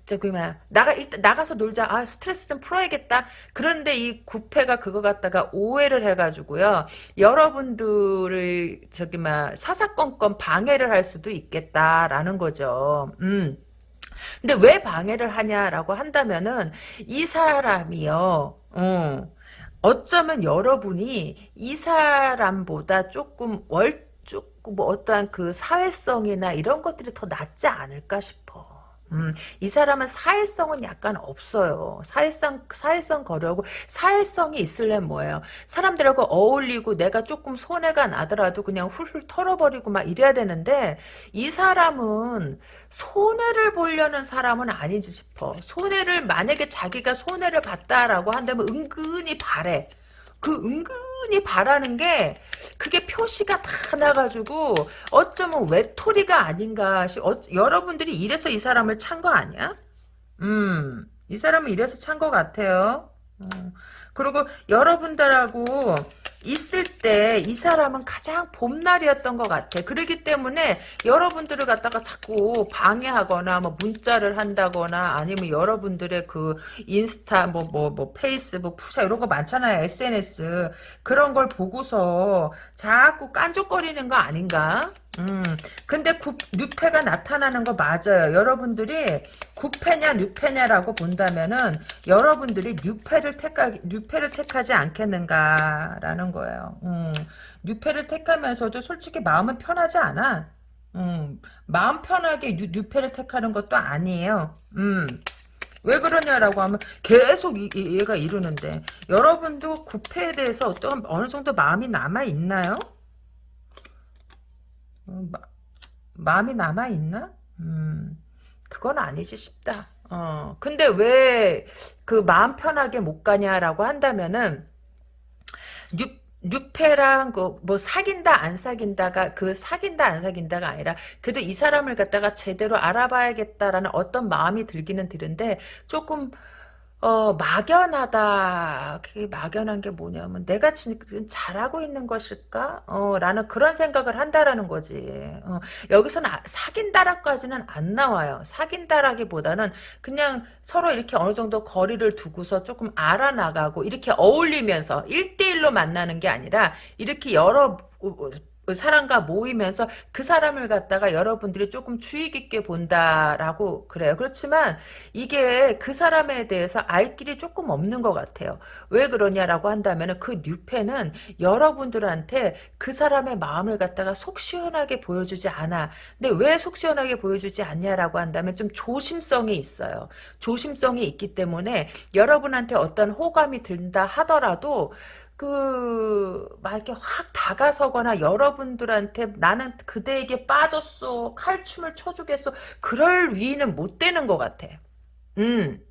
저기 뭐야 나가 일단 나가서 놀자 아 스트레스 좀 풀어야겠다 그런데 이 구패가 그거 갖다가 오해를 해가지고요 여러분들을 저기 막 사사건건 방해를 할 수도 있겠다라는 거죠 음 근데 왜 방해를 하냐라고 한다면은 이 사람이요. 어, 어쩌면 여러분이 이 사람보다 조금 월 조금 뭐 어떠한 그 사회성이나 이런 것들이 더 낫지 않을까 싶어. 음, 이 사람은 사회성은 약간 없어요. 사회성, 사회성 거려고, 사회성이 있을래 뭐예요. 사람들하고 어울리고 내가 조금 손해가 나더라도 그냥 훌훌 털어버리고 막 이래야 되는데, 이 사람은 손해를 보려는 사람은 아니지 싶어. 손해를, 만약에 자기가 손해를 봤다라고 한다면 은근히 바래. 그 은근히 바라는 게 그게 표시가 다 나가지고 어쩌면 외톨이가 아닌가 싶 어, 여러분들이 이래서 이 사람을 찬 거 아니야? 음, 이 사람은 이래서 찬 거 같아요. 음, 그리고 여러분들하고 있을 때 이 사람은 가장 봄날이었던 것 같아. 그러기 때문에 여러분들을 갖다가 자꾸 방해하거나 뭐 문자를 한다거나 아니면 여러분들의 그 인스타 뭐 뭐뭐 뭐, 뭐 페이스북 푸샤 이런 거 많잖아요. SNS 그런 걸 보고서 자꾸 깐족거리는 거 아닌가? 음, 근데 구, 뉴페가 나타나는 거 맞아요. 여러분들이 구패냐 뉴패냐라고 본다면은 여러분들이 뉴페를 택하 뉴페를 택하지 않겠는가라는 거예요. 음, 뉴페를 택하면서도 솔직히 마음은 편하지 않아. 음, 마음 편하게 뉴, 뉴페를 택하는 것도 아니에요. 음. 왜 그러냐라고 하면 계속 이, 이, 얘가 이러는데 여러분도 구페에 대해서 어떤 어느 정도 마음이 남아 있나요? 어, 마, 마음이 남아있나? 음, 그건 아니지 싶다. 어, 근데 왜 그 마음 편하게 못 가냐라고 한다면은, 뉴, 뉴페랑 그 뭐 사귄다 안 사귄다가 그 사귄다 안 사귄다가 아니라 그래도 이 사람을 갖다가 제대로 알아봐야겠다라는 어떤 마음이 들기는 드는데 조금 어, 막연하다. 그게 막연한 게 뭐냐면, 내가 지금 잘하고 있는 것일까? 어, 라는 그런 생각을 한다라는 거지. 어, 여기서는 아, 사귄다라까지는 안 나와요. 사귄다라기보다는 그냥 서로 이렇게 어느 정도 거리를 두고서 조금 알아나가고, 이렇게 어울리면서 1대1로 만나는 게 아니라, 이렇게 여러, 그 사람과 모이면서 그 사람을 갖다가 여러분들이 조금 주의 깊게 본다라고 그래요. 그렇지만 이게 그 사람에 대해서 알 길이 조금 없는 것 같아요. 왜 그러냐라고 한다면 그 뉴페는 여러분들한테 그 사람의 마음을 갖다가 속 시원하게 보여주지 않아. 근데 왜 속 시원하게 보여주지 않냐라고 한다면 좀 조심성이 있어요. 조심성이 있기 때문에 여러분한테 어떤 호감이 든다 하더라도 그, 막 이렇게 확 다가서거나 여러분들한테 나는 그대에게 빠졌어. 칼춤을 춰주겠어. 그럴 위는 못 되는 것 같아. 음.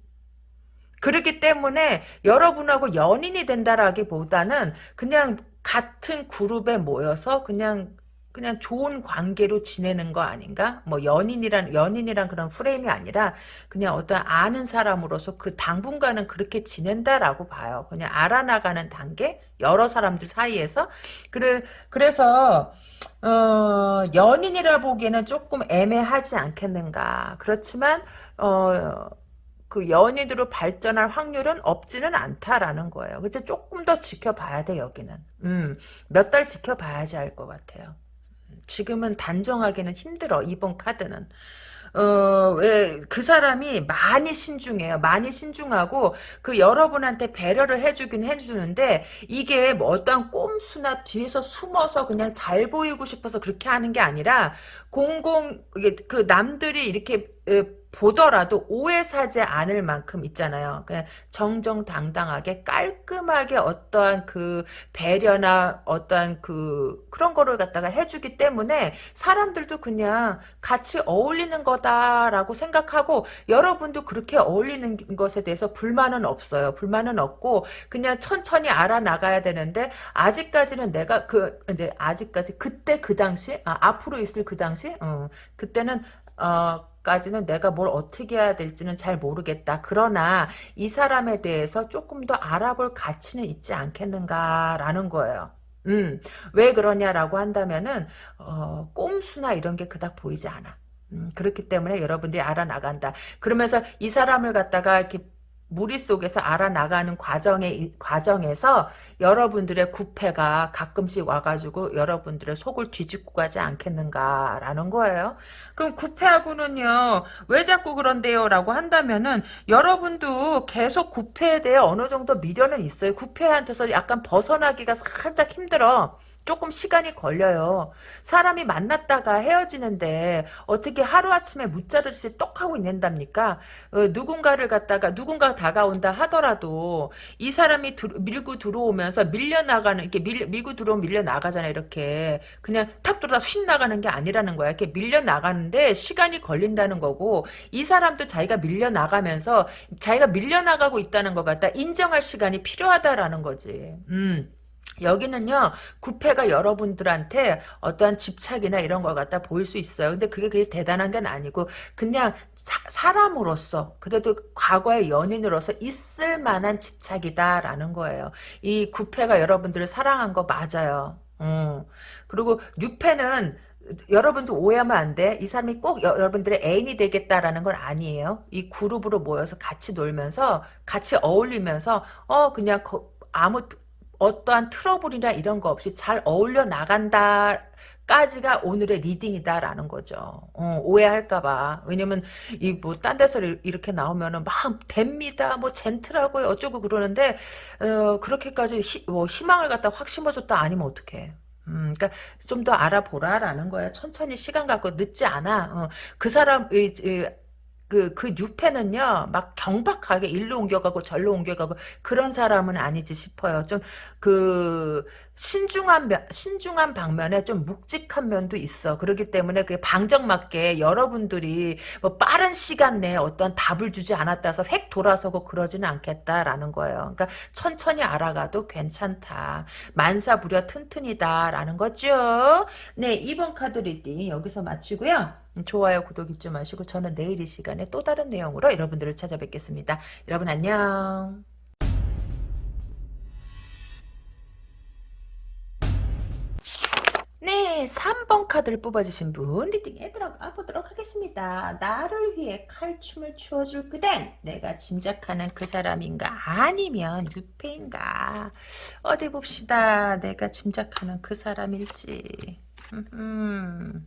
그렇기 때문에 여러분하고 연인이 된다라기보다는 그냥 같은 그룹에 모여서 그냥 그냥 좋은 관계로 지내는 거 아닌가? 뭐 연인이란 연인이란 그런 프레임이 아니라 그냥 어떤 아는 사람으로서 그 당분간은 그렇게 지낸다라고 봐요. 그냥 알아나가는 단계 여러 사람들 사이에서 그래 그래서 어 연인이라 보기에는 조금 애매하지 않겠는가? 그렇지만 어 그 연인으로 발전할 확률은 없지는 않다라는 거예요. 그래서 조금 더 지켜봐야 돼 여기는. 음, 몇 달 지켜봐야지 알 것 같아요. 지금은 단정하기는 힘들어 이번 카드는 어, 왜, 그 사람이 많이 신중해요. 많이 신중하고, 그 여러분한테 배려를 해주긴 해주는데, 이게 뭐 어떠한 꼼수나 뒤에서 숨어서 그냥 잘 보이고 싶어서 그렇게 하는 게 아니라, 공공, 그 남들이 이렇게, 보더라도 오해 사지 않을 만큼 있잖아요. 그냥 정정당당하게 깔끔하게 어떠한 그 배려나 어떠한 그 그런 거를 갖다가 해주기 때문에 사람들도 그냥 같이 어울리는 거다라고 생각하고 여러분도 그렇게 어울리는 것에 대해서 불만은 없어요. 불만은 없고 그냥 천천히 알아나가야 되는데 아직까지는 내가 그 이제 아직까지 그때 그 당시 아, 앞으로 있을 그 당시 어, 그때는 어, 까지는 내가 뭘 어떻게 해야 될지는 잘 모르겠다. 그러나 이 사람에 대해서 조금 더 알아볼 가치는 있지 않겠는가라는 거예요. 음, 왜 그러냐라고 한다면은 어, 꼼수나 이런 게 그닥 보이지 않아. 음, 그렇기 때문에 여러분들이 알아나간다. 그러면서 이 사람을 갖다가 이렇게 무리 속에서 알아나가는 과정에, 과정에서 여러분들의 구패가 가끔씩 와가지고 여러분들의 속을 뒤집고 가지 않겠는가라는 거예요. 그럼 구패하고는요, 왜 자꾸 그런데요? 라고 한다면은 여러분도 계속 구패에 대해 어느 정도 미련은 있어요. 구패한테서 약간 벗어나기가 살짝 힘들어. 조금 시간이 걸려요. 사람이 만났다가 헤어지는데 어떻게 하루아침에 무자르듯이 똑 하고 있는답니까? 어, 누군가를 갖다가 누군가 다가온다 하더라도 이 사람이 들, 밀고 들어오면서 밀려나가는 이렇게 밀, 밀고 들어오면 밀려나가잖아 이렇게 그냥 탁 들어다 휙 나가는 게 아니라는 거야. 이렇게 밀려나가는데 시간이 걸린다는 거고 이 사람도 자기가 밀려나가면서 자기가 밀려나가고 있다는 것 같다. 인정할 시간이 필요하다라는 거지. 음. 여기는요 구패가 여러분들한테 어떠한 집착이나 이런 걸 갖다 보일 수 있어요 근데 그게 그게 대단한 건 아니고 그냥 사, 람으로서 그래도 과거의 연인으로서 있을 만한 집착이다 라는 거예요 이 구패가 여러분들을 사랑한 거 맞아요 음. 그리고 뉴패는 여러분도 오해하면 안 돼. 이 사람이 꼭 여, 러분들의 애인이 되겠다라는 건 아니에요. 이 그룹으로 모여서 같이 놀면서 같이 어울리면서 어 그냥 거, 아무 어떠한 트러블이나 이런 거 없이 잘 어울려 나간다 까지가 오늘의 reading이다라는 거죠. 어, 오해할까봐. 왜냐면, 이, 뭐, 딴 데서 이렇게 나오면은 막 됩니다. 뭐, 젠틀하고요. 어쩌고 그러는데, 어, 그렇게까지 히, 뭐, 희망을 갖다 확 심어줬다 아니면 어떡해. 음, 그러니까 좀 더 알아보라라는 거야. 천천히 시간 갖고 늦지 않아. 어, 그 사람, 의, 그, 그 뉴페는요, 막 경박하게 일로 옮겨가고 절로 옮겨가고 그런 사람은 아니지 싶어요. 좀, 그, 신중한 면, 신중한 방면에 좀 묵직한 면도 있어. 그렇기 때문에 그 방정맞게 여러분들이 뭐 빠른 시간 내에 어떤 답을 주지 않았다 해서 획 돌아서고 그러지는 않겠다라는 거예요. 그러니까 천천히 알아가도 괜찮다. 만사불여튼튼이다라는 거죠. 네, 2번 카드 reading 여기서 마치고요. 좋아요, 구독 잊지 마시고 저는 내일 이 시간에 또 다른 내용으로 여러분들을 찾아뵙겠습니다. 여러분 안녕. 네, 3번 카드를 뽑아주신 분 리딩에 들어가 보도록 하겠습니다. 나를 위해 칼춤을 추어줄 그댄 내가 짐작하는 그 사람인가 아니면 유패인가 어디 봅시다. 내가 짐작하는 그 사람일지 음,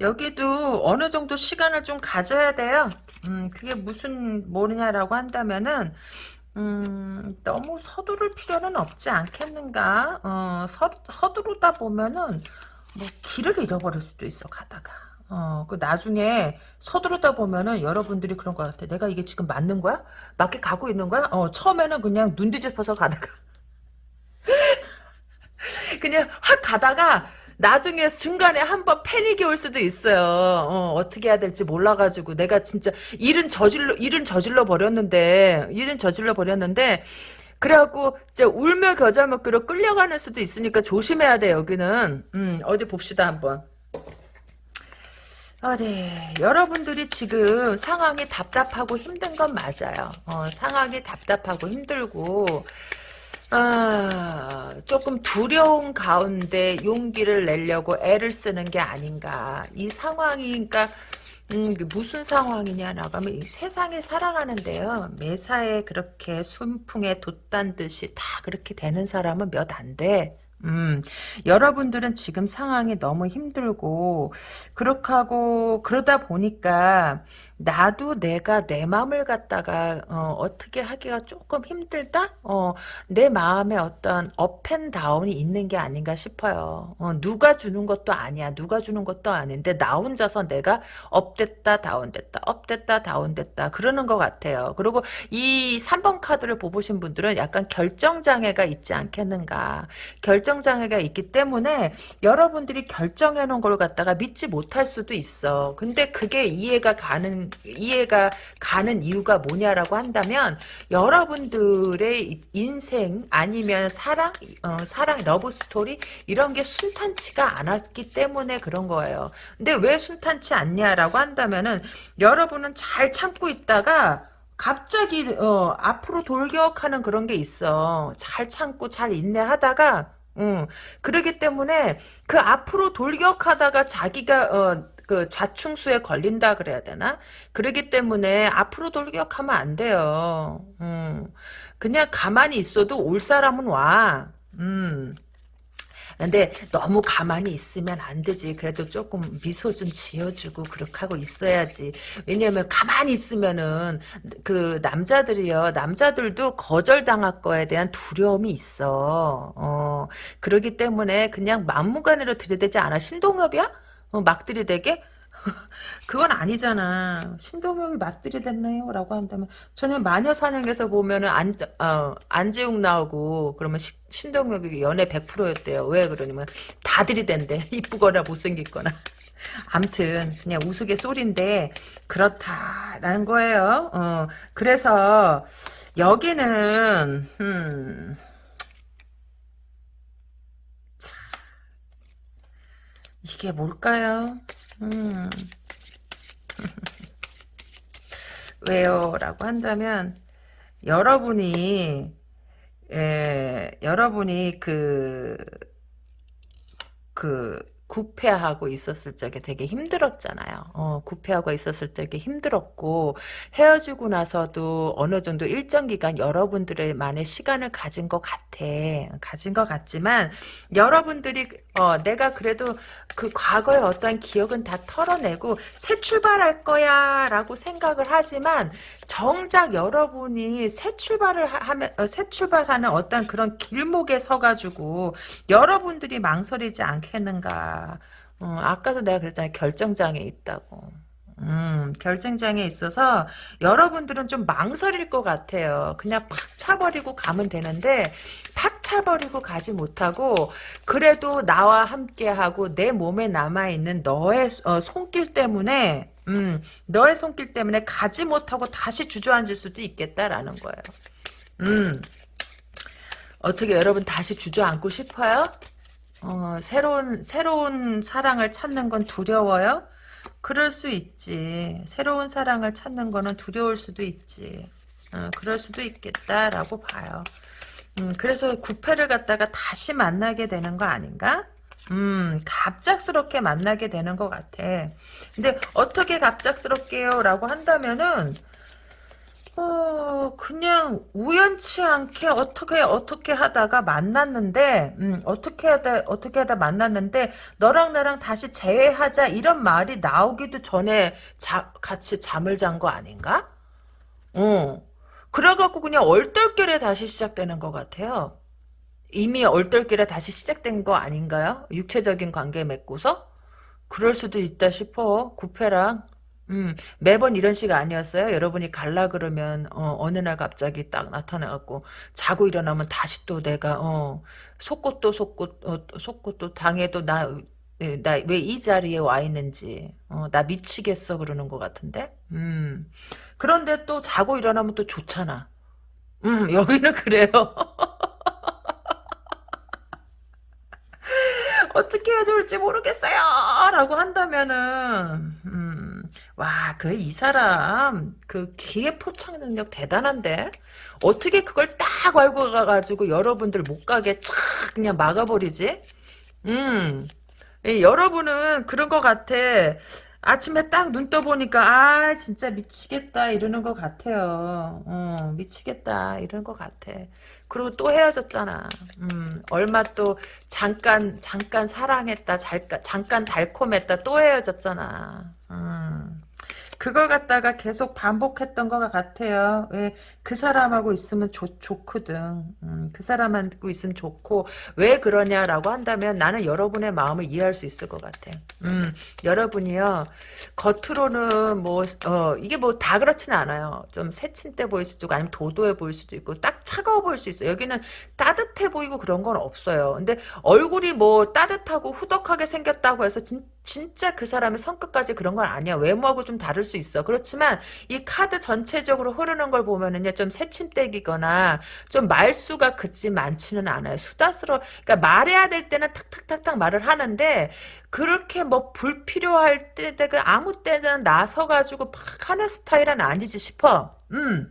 여기도 어느 정도 시간을 좀 가져야 돼요. 음, 그게 무슨 뭐냐라고 한다면은 음, 너무 서두를 필요는 없지 않겠는가? 어, 서, 서두르다 보면은, 뭐, 길을 잃어버릴 수도 있어, 가다가. 어, 그 나중에 서두르다 보면은 여러분들이 그런 것 같아. 내가 이게 지금 맞는 거야? 맞게 가고 있는 거야? 어, 처음에는 그냥 눈 뒤집어서 가다가. 그냥 확 가다가 나중에 중간에 한번 패닉이 올 수도 있어요. 어, 떻게 해야 될지 몰라가지고 내가 진짜 일은 저질러 일은 저질러 버렸는데 일은 저질러 버렸는데 그래갖고 이제 울며 겨자 먹기로 끌려가는 수도 있으니까 조심해야 돼 여기는. 음 어디 봅시다 한번. 어디 여러분들이 지금 상황이 답답하고 힘든 건 맞아요. 어, 상황이 답답하고 힘들고 아, 조금 두려운 가운데 용기를 내려고 애를 쓰는 게 아닌가. 이 상황이, 그러니까, 음, 무슨 상황이냐, 나가면 이 세상에 살아가는데요. 매사에 그렇게 순풍에 돛단 듯이 다 그렇게 되는 사람은 몇 안 돼. 음, 여러분들은 지금 상황이 너무 힘들고, 그렇게 하고, 그러다 보니까, 나도 내가 내 마음을 갖다가 어, 떻게 하기가 조금 힘들다? 어, 내 마음에 어떤 업앤다운이 있는 게 아닌가 싶어요. 어, 누가 주는 것도 아니야. 누가 주는 것도 아닌데 나 혼자서 내가 업됐다 다운됐다 업됐다 다운됐다 그러는 것 같아요. 그리고 이 3번 카드를 뽑으신 분들은 약간 결정장애가 있지 않겠는가. 결정장애가 있기 때문에 여러분들이 결정해 놓은 걸 갖다가 믿지 못할 수도 있어. 근데 그게 이해가 가는 이해가 가는 이유가 뭐냐라고 한다면 여러분들의 인생 아니면 사랑 어, 사랑 love story 이런 게 순탄치가 않았기 때문에 그런 거예요. 근데 왜 순탄치 않냐라고 한다면은 여러분은 잘 참고 있다가 갑자기 어, 앞으로 돌격하는 그런 게 있어. 잘 참고 잘 인내하다가 음, 그러기 때문에 그 앞으로 돌격하다가 자기가 어, 그 좌충수에 걸린다 그래야 되나? 그러기 때문에 앞으로 돌격하면 안 돼요. 음. 그냥 가만히 있어도 올 사람은 와. 음. 근데 너무 가만히 있으면 안 되지. 그래도 조금 미소 좀 지어주고 그렇게 하고 있어야지. 왜냐면 가만히 있으면은 그 남자들이요. 남자들도 거절당할 거에 대한 두려움이 있어. 어. 그러기 때문에 그냥 막무가내로 들이대지 않아. 신동엽이야? 어, 막 들이대게? 그건 아니잖아. 신동엽이 막 들이댔나요? 라고 한다면 저는 마녀사냥에서 보면은 안, 어, 안지웅 나오고 그러면 시, 신동엽이 연애 100%였대요. 왜 그러냐면 다 들이댄대. 이쁘거나 못생겼거나. 암튼 그냥 우스갯소리인데 그렇다라는 거예요. 어, 그래서 여기는 음, 이게 뭘까요? 음. 왜요? 라고 한다면 여러분이 에, 여러분이 그, 그, 구패하고 있었을 적에 되게 힘들었잖아요. 어, 구패하고 있었을 적에 힘들었고 헤어지고 나서도 어느 정도 일정 기간 여러분들만의 시간을 가진 것 같아. 가진 것 같지만 여러분들이 어, 내가 그래도 그 과거의 어떠한 기억은 다 털어내고 새 출발할 거야 라고 생각을 하지만 정작 여러분이 새 출발을 하면 어, 새 출발하는 어떤 그런 길목에 서가지고 여러분들이 망설이지 않겠는가 어, 아까도 내가 그랬잖아요 결정장애 있다고 음, 결정장애 있어서 여러분들은 좀 망설일 것 같아요. 그냥 팍 차버리고 가면 되는데 팍 차버리고 가지 못하고 그래도 나와 함께하고 내 몸에 남아있는 너의 어, 손길 때문에 음, 너의 손길 때문에 가지 못하고 다시 주저앉을 수도 있겠다라는 거예요. 음, 어떻게 여러분 다시 주저앉고 싶어요? 어, 새로운 새로운 사랑을 찾는 건 두려워요? 그럴 수 있지. 새로운 사랑을 찾는 거는 두려울 수도 있지. 어, 그럴 수도 있겠다라고 봐요. 음, 그래서 구패를 갖다가 다시 만나게 되는 거 아닌가? 음, 갑작스럽게 만나게 되는 것 같아. 근데 어떻게 갑작스럽게요? 라고 한다면은 어, 그냥 우연치 않게 어떻게 어떻게 하다가 만났는데, 음, 어떻게 하다 어떻게 하다 만났는데 너랑 나랑 다시 재회하자 이런 말이 나오기도 전에 자, 같이 잠을 잔 거 아닌가? 어. 그래갖고 그냥 얼떨결에 다시 시작되는 것 같아요. 이미 얼떨결에 다시 시작된 거 아닌가요? 육체적인 관계 맺고서? 그럴 수도 있다 싶어. 구패랑 음, 매번 이런 식 아니었어요? 여러분이 갈라 그러면, 어, 어느 날 갑자기 딱 나타나갖고, 자고 일어나면 다시 또 내가, 어, 속꽃도 속꽃, 어, 속꽃도 당해도 나, 나 왜 이 자리에 와 있는지, 어, 나 미치겠어 그러는 것 같은데? 음. 그런데 또 자고 일어나면 또 좋잖아. 음, 여기는 그래요. 어떻게 해야 좋을지 모르겠어요. 라고 한다면은, 음, 와, 그, 이 사람, 그, 기회 포착 능력 대단한데? 어떻게 그걸 딱 알고 가가지고 여러분들 못 가게 쫙 그냥 막아버리지? 음, 예, 여러분은 그런 것 같아. 아침에 딱 눈 떠보니까 아 진짜 미치겠다 이러는 것 같아요. 어, 미치겠다 이러는 것 같아. 그리고 또 헤어졌잖아. 음, 얼마 또 잠깐 잠깐 사랑했다 잠깐 잠깐 달콤했다 또 헤어졌잖아. 음. 그걸 갖다가 계속 반복했던 것 같아요. 왜, 그 사람하고 있으면 좋, 좋거든. 음, 그 사람하고 있으면 좋고, 왜 그러냐라고 한다면 나는 여러분의 마음을 이해할 수 있을 것 같아. 음, 여러분이요, 겉으로는 뭐, 어, 이게 뭐 다 그렇지는 않아요. 좀 새침대 보일 수도 있고, 아니면 도도해 보일 수도 있고, 딱 차가워 보일 수 있어요. 여기는 따뜻해 보이고 그런 건 없어요. 근데 얼굴이 뭐 따뜻하고 후덕하게 생겼다고 해서 진, 진짜 그 사람의 성격까지 그런 건 아니야. 외모하고 좀 다를 수 있어. 그렇지만 이 카드 전체적으로 흐르는 걸 보면은요, 좀 새침대기거나 좀 말수가 그지 많지는 않아요. 수다스러, 그러니까 말해야 될 때는 탁탁탁탁 말을 하는데 그렇게 뭐 불필요할 때, 그 아무 때나 나서 가지고 막 하는 스타일은 아니지 싶어. 음.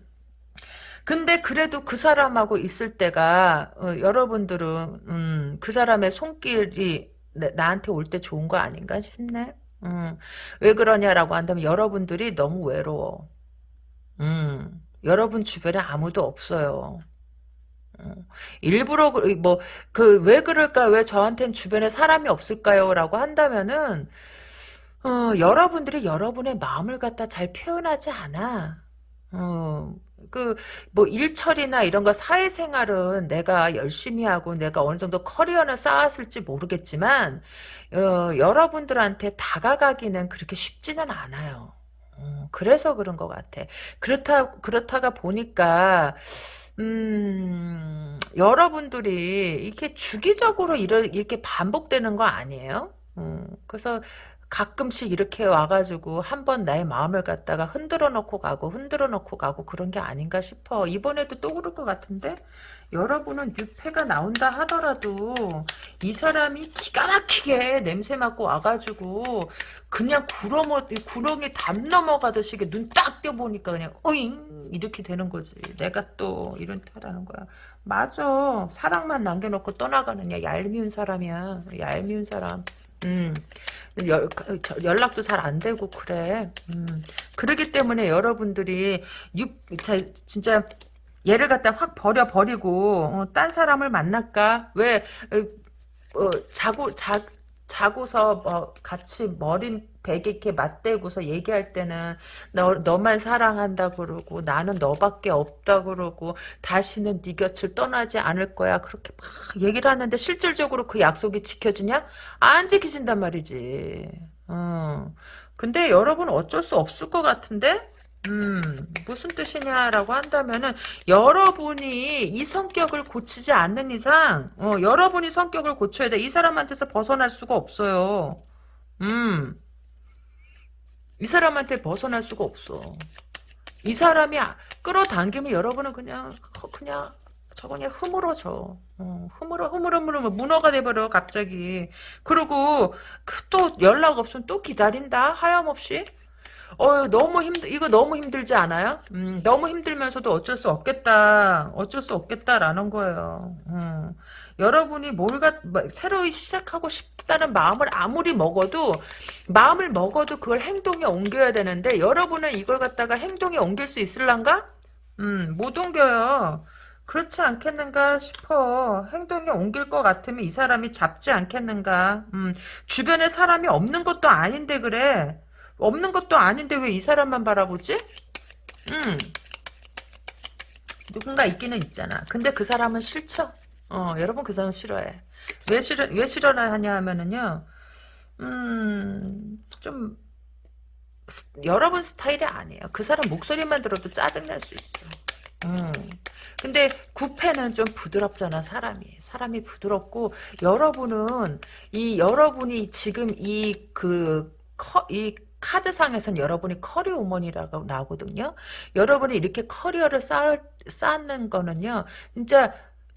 근데 그래도 그 사람하고 있을 때가 어, 여러분들은 음, 그 사람의 손길이 나한테 올 때 좋은 거 아닌가 싶네. 음, 왜 그러냐라고 한다면 여러분들이 너무 외로워. 음, 여러분 주변에 아무도 없어요. 어, 일부러 뭐 그 왜 그럴까 왜 저한테는 주변에 사람이 없을까요? 라고 한다면은 어, 여러분들이 여러분의 마음을 갖다 잘 표현하지 않아. 어, 그, 뭐, 일처리나 이런 거 사회생활은 내가 열심히 하고 내가 어느 정도 커리어는 쌓았을지 모르겠지만, 어, 여러분들한테 다가가기는 그렇게 쉽지는 않아요. 어, 그래서 그런 것 같아. 그렇다, 그렇다가 보니까, 음, 여러분들이 이렇게 주기적으로 이렇게 반복되는 거 아니에요? 음, 그래서 가끔씩 이렇게 와가지고 한 번 나의 마음을 갖다가 흔들어 놓고 가고 흔들어 놓고 가고 그런 게 아닌가 싶어. 이번에도 또 그럴 것 같은데 여러분은 유패가 나온다 하더라도 이 사람이 기가 막히게 냄새 맡고 와가지고 그냥 구렁어, 구렁이 담 넘어가듯이 눈 딱 떼보니까 그냥 어잉 이렇게 되는 거지. 내가 또 이런 타라는 거야. 맞아. 사랑만 남겨놓고 떠나가는 야 얄미운 사람이야. 얄미운 사람. 음. 연, 연락도 잘 안 되고 그래. 음. 그러기 때문에 여러분들이 육 진짜 얘를 갖다 확 버려 버리고 어, 딴 사람을 만날까? 왜 어, 어 자고 자 자고서 뭐 같이 머리 베개 이렇게 맞대고서 얘기할 때는 너 너만 사랑한다 그러고 나는 너밖에 없다 그러고 다시는 네 곁을 떠나지 않을 거야 그렇게 막 얘기를 하는데 실질적으로 그 약속이 지켜지냐? 안 지켜진단 말이지. 어. 근데 여러분 어쩔 수 없을 것 같은데 음, 무슨 뜻이냐라고 한다면은, 여러분이 이 성격을 고치지 않는 이상, 어, 여러분이 성격을 고쳐야 돼. 이 사람한테서 벗어날 수가 없어요. 음, 이 사람한테 벗어날 수가 없어. 이 사람이 아, 끌어당기면 여러분은 그냥, 그냥, 저 그냥 흐물어져. 어, 흐물어, 흐물어, 흐물어, 문어가 돼버려, 갑자기. 그리고, 그또 연락 없으면 또 기다린다, 하염없이. 어 너무 힘들 이거 너무 힘들지 않아요? 음, 너무 힘들면서도 어쩔 수 없겠다. 어쩔 수 없겠다라는 거예요. 음. 여러분이 뭘가 뭐, 새로 시작하고 싶다는 마음을 아무리 먹어도 마음을 먹어도 그걸 행동에 옮겨야 되는데 여러분은 이걸 갖다가 행동에 옮길 수 있을란가? 음, 못 옮겨요. 그렇지 않겠는가 싶어. 행동에 옮길 것 같으면 이 사람이 잡지 않겠는가. 음, 주변에 사람이 없는 것도 아닌데 그래. 없는 것도 아닌데 왜 이 사람만 바라보지? 음. 누군가 있기는 있잖아. 근데 그 사람은 싫죠? 어, 여러분 그 사람 싫어해. 왜 싫어, 왜 싫어하냐 하면은요, 음, 좀, 스- 여러분 스타일이 아니에요. 그 사람 목소리만 들어도 짜증날 수 있어. 음. 근데 구패는 좀 부드럽잖아 사람이 사람이 부드럽고 여러분은 이 여러분이 지금 이 그이 카드상에선 여러분이 커리우먼이라고 나오거든요. 여러분이 이렇게 커리어를 쌓, 쌓는 거는요. 진짜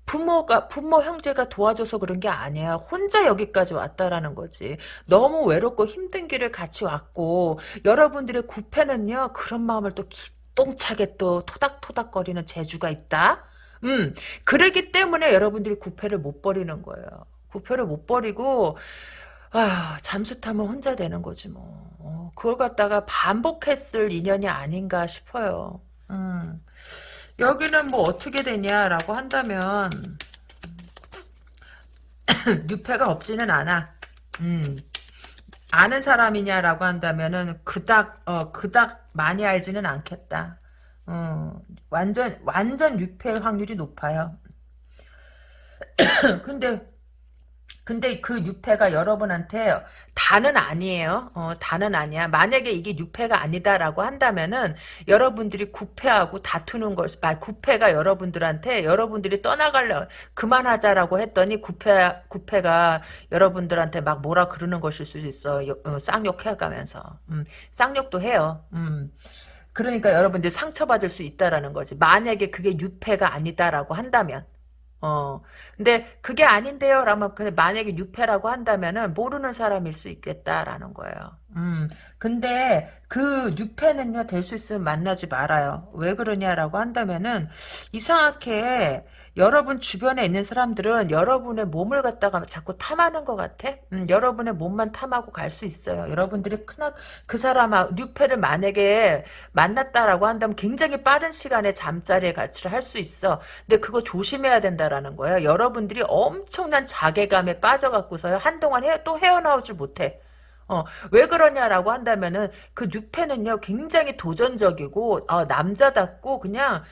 부모가 부모 형제가 도와줘서 그런 게 아니야. 혼자 여기까지 왔다라는 거지. 너무 외롭고 힘든 길을 같이 왔고 여러분들의 구패는요. 그런 마음을 또 기똥차게 또 토닥토닥거리는 재주가 있다. 음, 그러기 때문에 여러분들이 구패를 못 버리는 거예요. 구패를 못 버리고 아, 잠수 타면 혼자 되는 거지 뭐. 어, 그걸 갖다가 반복했을 인연이 아닌가 싶어요. 음. 여기는 뭐 어떻게 되냐라고 한다면 유패가 없지는 않아. 음. 아는 사람이냐라고 한다면은 그닥 어 그닥 많이 알지는 않겠다. 어, 완전 완전 유패일 확률이 높아요. 근데 근데 그 유패가 여러분한테 다는 아니에요. 어, 다는 아니야. 만약에 이게 유패가 아니다라고 한다면은 여러분들이 구패하고 다투는 걸, 아, 구패가 여러분들한테 여러분들이 떠나갈래 그만하자라고 했더니 구패 구패가 여러분들한테 막 뭐라 그러는 것일 수도 있어. 요- 어, 쌍욕해 가면서 음, 쌍욕도 해요. 음. 그러니까 여러분들이 상처받을 수 있다라는 거지. 만약에 그게 유패가 아니다라고 한다면. 어. 근데 그게 아닌데요. 라면 만약에 유패라고 한다면은 모르는 사람일 수 있겠다라는 거예요. 음. 근데 그 유패는요 될 수 있으면 만나지 말아요. 왜 그러냐라고 한다면은 이상하게 여러분 주변에 있는 사람들은 여러분의 몸을 갖다가 자꾸 탐하는 것 같아. 음, 여러분의 몸만 탐하고 갈 수 있어요. 여러분들이 크나 그 사람아 유패를 만약에 만났다라고 한다면 굉장히 빠른 시간에 잠자리에 갈취를 할 수 있어. 근데 그거 조심해야 된다라는 거예요. 여러분들이 엄청난 자괴감에 빠져갖고서요. 한동안 헤, 또 헤어나오질 못해. 어, 왜 그러냐라고 한다면은 그 뉴페는요 굉장히 도전적이고 어, 남자답고 그냥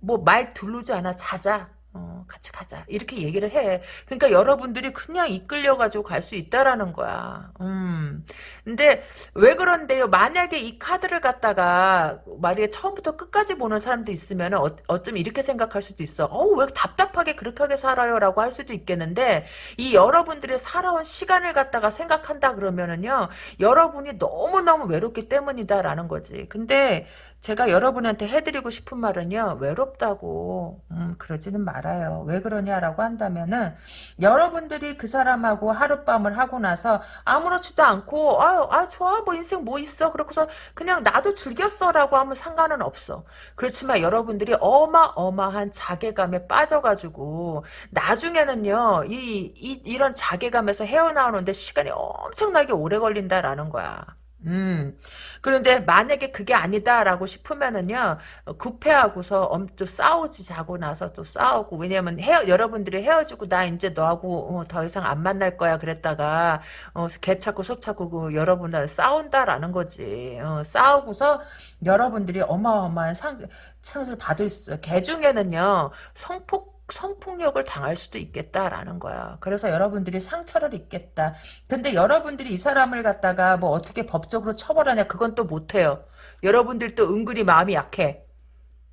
뭐말 두르지 않아. 자자. 어, 같이 가자. 이렇게 얘기를 해. 그러니까 여러분들이 그냥 이끌려가지고 갈 수 있다라는 거야. 음. 근데 왜 그런데요? 만약에 이 카드를 갖다가 만약에 처음부터 끝까지 보는 사람도 있으면 어, 어쩜 이렇게 생각할 수도 있어? 어왜 답답하게 그렇게 하게 살아요 라고 할 수도 있겠는데 이 여러분들의 살아온 시간을 갖다가 생각한다 그러면은요 여러분이 너무너무 외롭기 때문이다 라는 거지. 근데 제가 여러분한테 해드리고 싶은 말은요 외롭다고. 음, 그러지는 말아요 왜 그러냐라고 한다면은 여러분들이 그 사람하고 하룻밤을 하고 나서 아무렇지도 않고 아유 아 좋아. 뭐 인생 뭐 있어? 그러고서 그냥 나도 즐겼어라고 하면 상관은 없어. 그렇지만 여러분들이 어마어마한 자괴감에 빠져가지고 나중에는요 이, 이 이런 자괴감에서 헤어나오는데 시간이 엄청나게 오래 걸린다라는 거야 음. 그런데 만약에 그게 아니다라고 싶으면은요, 어, 구패하고서 엄, 또 싸우지 자고 나서 또 싸우고, 왜냐면 헤어, 여러분들이 헤어지고 나 이제 너하고 어, 더 이상 안 만날 거야 그랬다가, 어, 개 찾고 소 찾고 그 여러분들 싸운다라는 거지. 어, 싸우고서 여러분들이 어마어마한 상, 상을 받을 수. 개 중에는요, 성폭 성폭력을 당할 수도 있겠다라는 거야. 그래서 여러분들이 상처를 입겠다. 근데 여러분들이 이 사람을 갖다가 뭐 어떻게 법적으로 처벌하냐 그건 또 못해요. 여러분들 또 은근히 마음이 약해.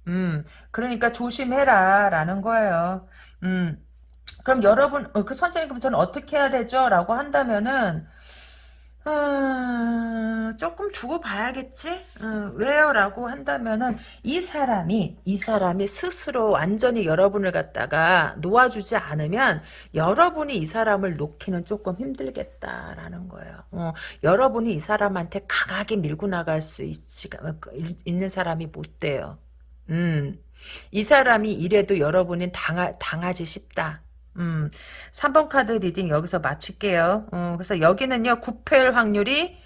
음, 그러니까 조심해라 라는 거예요. 음, 그럼 여러분, 어, 그 선생님 그럼 저는 어떻게 해야 되죠? 라고 한다면은 음, 조금 두고 봐야겠지? 음, 왜요? 라고 한다면은, 이 사람이, 이 사람이 스스로 완전히 여러분을 갖다가 놓아주지 않으면, 여러분이 이 사람을 놓기는 조금 힘들겠다라는 거예요. 어, 여러분이 이 사람한테 강하게 밀고 나갈 수 있, 있는 사람이 못 돼요. 음, 이 사람이 이래도 여러분은 당하, 당하지 싶다. 음, 3번 카드 reading 여기서 마칠게요. 어, 그래서 여기는요, 구페일 확률이,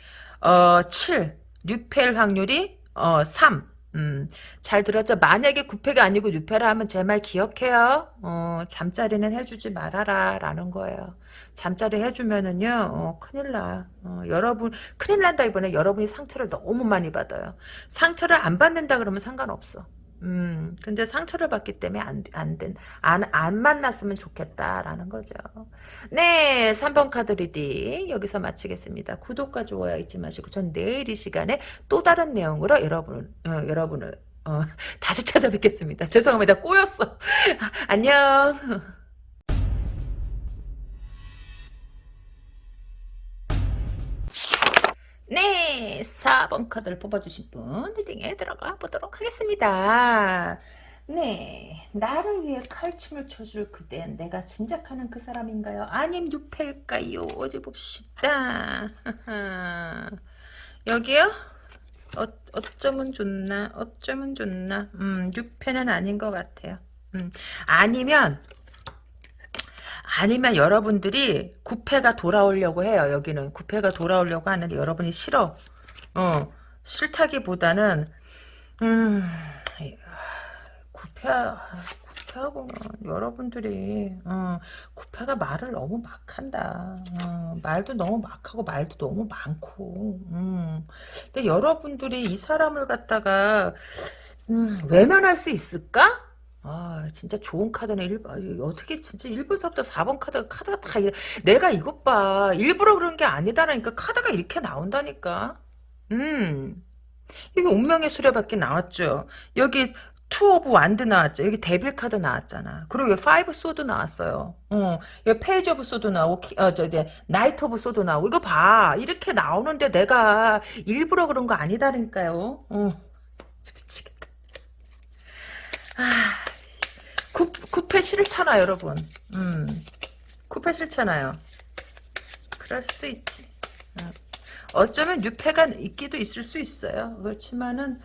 어, 7, 뉴페일 확률이, 어, 3. 음, 잘 들었죠? 만약에 구페가 아니고 뉴페라 하면 제 말 기억해요. 어, 잠자리는 해주지 말아라, 라는 거예요. 잠자리 해주면은요, 어, 큰일 나. 어, 여러분, 큰일 난다기보다 여러분이 상처를 너무 많이 받아요. 상처를 안 받는다 그러면 상관없어. 음, 근데 상처를 받기 때문에 안, 안 된, 안, 안 만났으면 좋겠다라는 거죠. 네, 3번 카드 reading 여기서 마치겠습니다. 구독과 좋아요 잊지 마시고 전 내일 이 시간에 또 다른 내용으로 여러분, 어, 여러분을 어, 다시 찾아뵙겠습니다. 죄송합니다. 꼬였어. 안녕. 네, 4번 카드를 뽑아주신 분 리딩에 들어가 보도록 하겠습니다. 네, 나를 위해 칼춤을 춰줄 그댄 내가 짐작하는 그 사람인가요? 아님 누펠까요? 어디 봅시다. 여기요? 어, 어쩌면 좋나? 어쩌면 좋나? 음, 뉴페는 아닌 것 같아요. 음, 아니면 아니면 여러분들이 구패가 돌아오려고 해요. 여기는 구패가 돌아오려고 하는데 여러분이 싫어. 어 싫다기보다는 음 구패 구패하고는 여러분들이 어, 구패가 말을 너무 막한다. 어, 말도 너무 막하고 말도 너무 많고. 음. 근데 여러분들이 이 사람을 갖다가 음, 외면할 수 있을까? 아 진짜 좋은 카드네. 일, 아, 어떻게 진짜 1번서부터 4번 카드가 카드가 다. 내가 이것 봐. 일부러 그런 게 아니다라니까 카드가 이렇게 나온다니까. 음. 이게 운명의 수레바퀴 나왔죠. 여기 Two of Wand 나왔죠. 여기 Devil 카드 나왔잖아. 그리고 여기 Five Sword 나왔어요. 어. 여기 Page of Sword 나오고 키, 어, 저, 저, Knight of Sword 나오고 이거 봐. 이렇게 나오는데 내가 일부러 그런 거 아니다니까요. 어. 미치겠다. 아 쿠, 쿠페 싫잖아 여러분. 음. 쿠페 싫잖아요. 그럴 수도 있지. 어. 쩌면 뉴페가 있기도 있을 수 있어요. 그렇지만은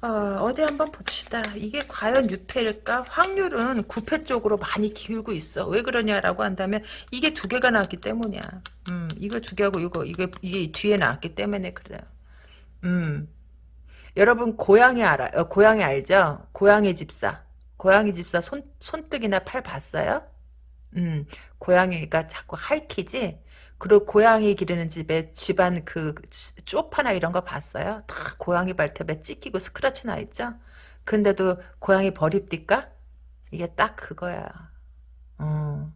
어, 디 한번 봅시다. 이게 과연 뉴페일까? 확률은 구패 쪽으로 많이 기울고 있어. 왜 그러냐라고 한다면 이게 두 개가 나왔기 때문이야. 음 이거 두 개하고 이거 이게 이게 뒤에 나왔기 때문에 그래요. 음. 여러분 고양이 알아 요 고양이 알죠? 고양이 집사 고양이 집사 손, 손뜨기나 팔 봤어요? 음, 고양이가 자꾸 핥히지? 그리고 고양이 기르는 집에 집안 그 쪼파나 이런 거 봤어요? 다 고양이 발톱에 찢기고 스크래치 나 있죠? 근데도 고양이 버립니까? 이게 딱 그거야. 어,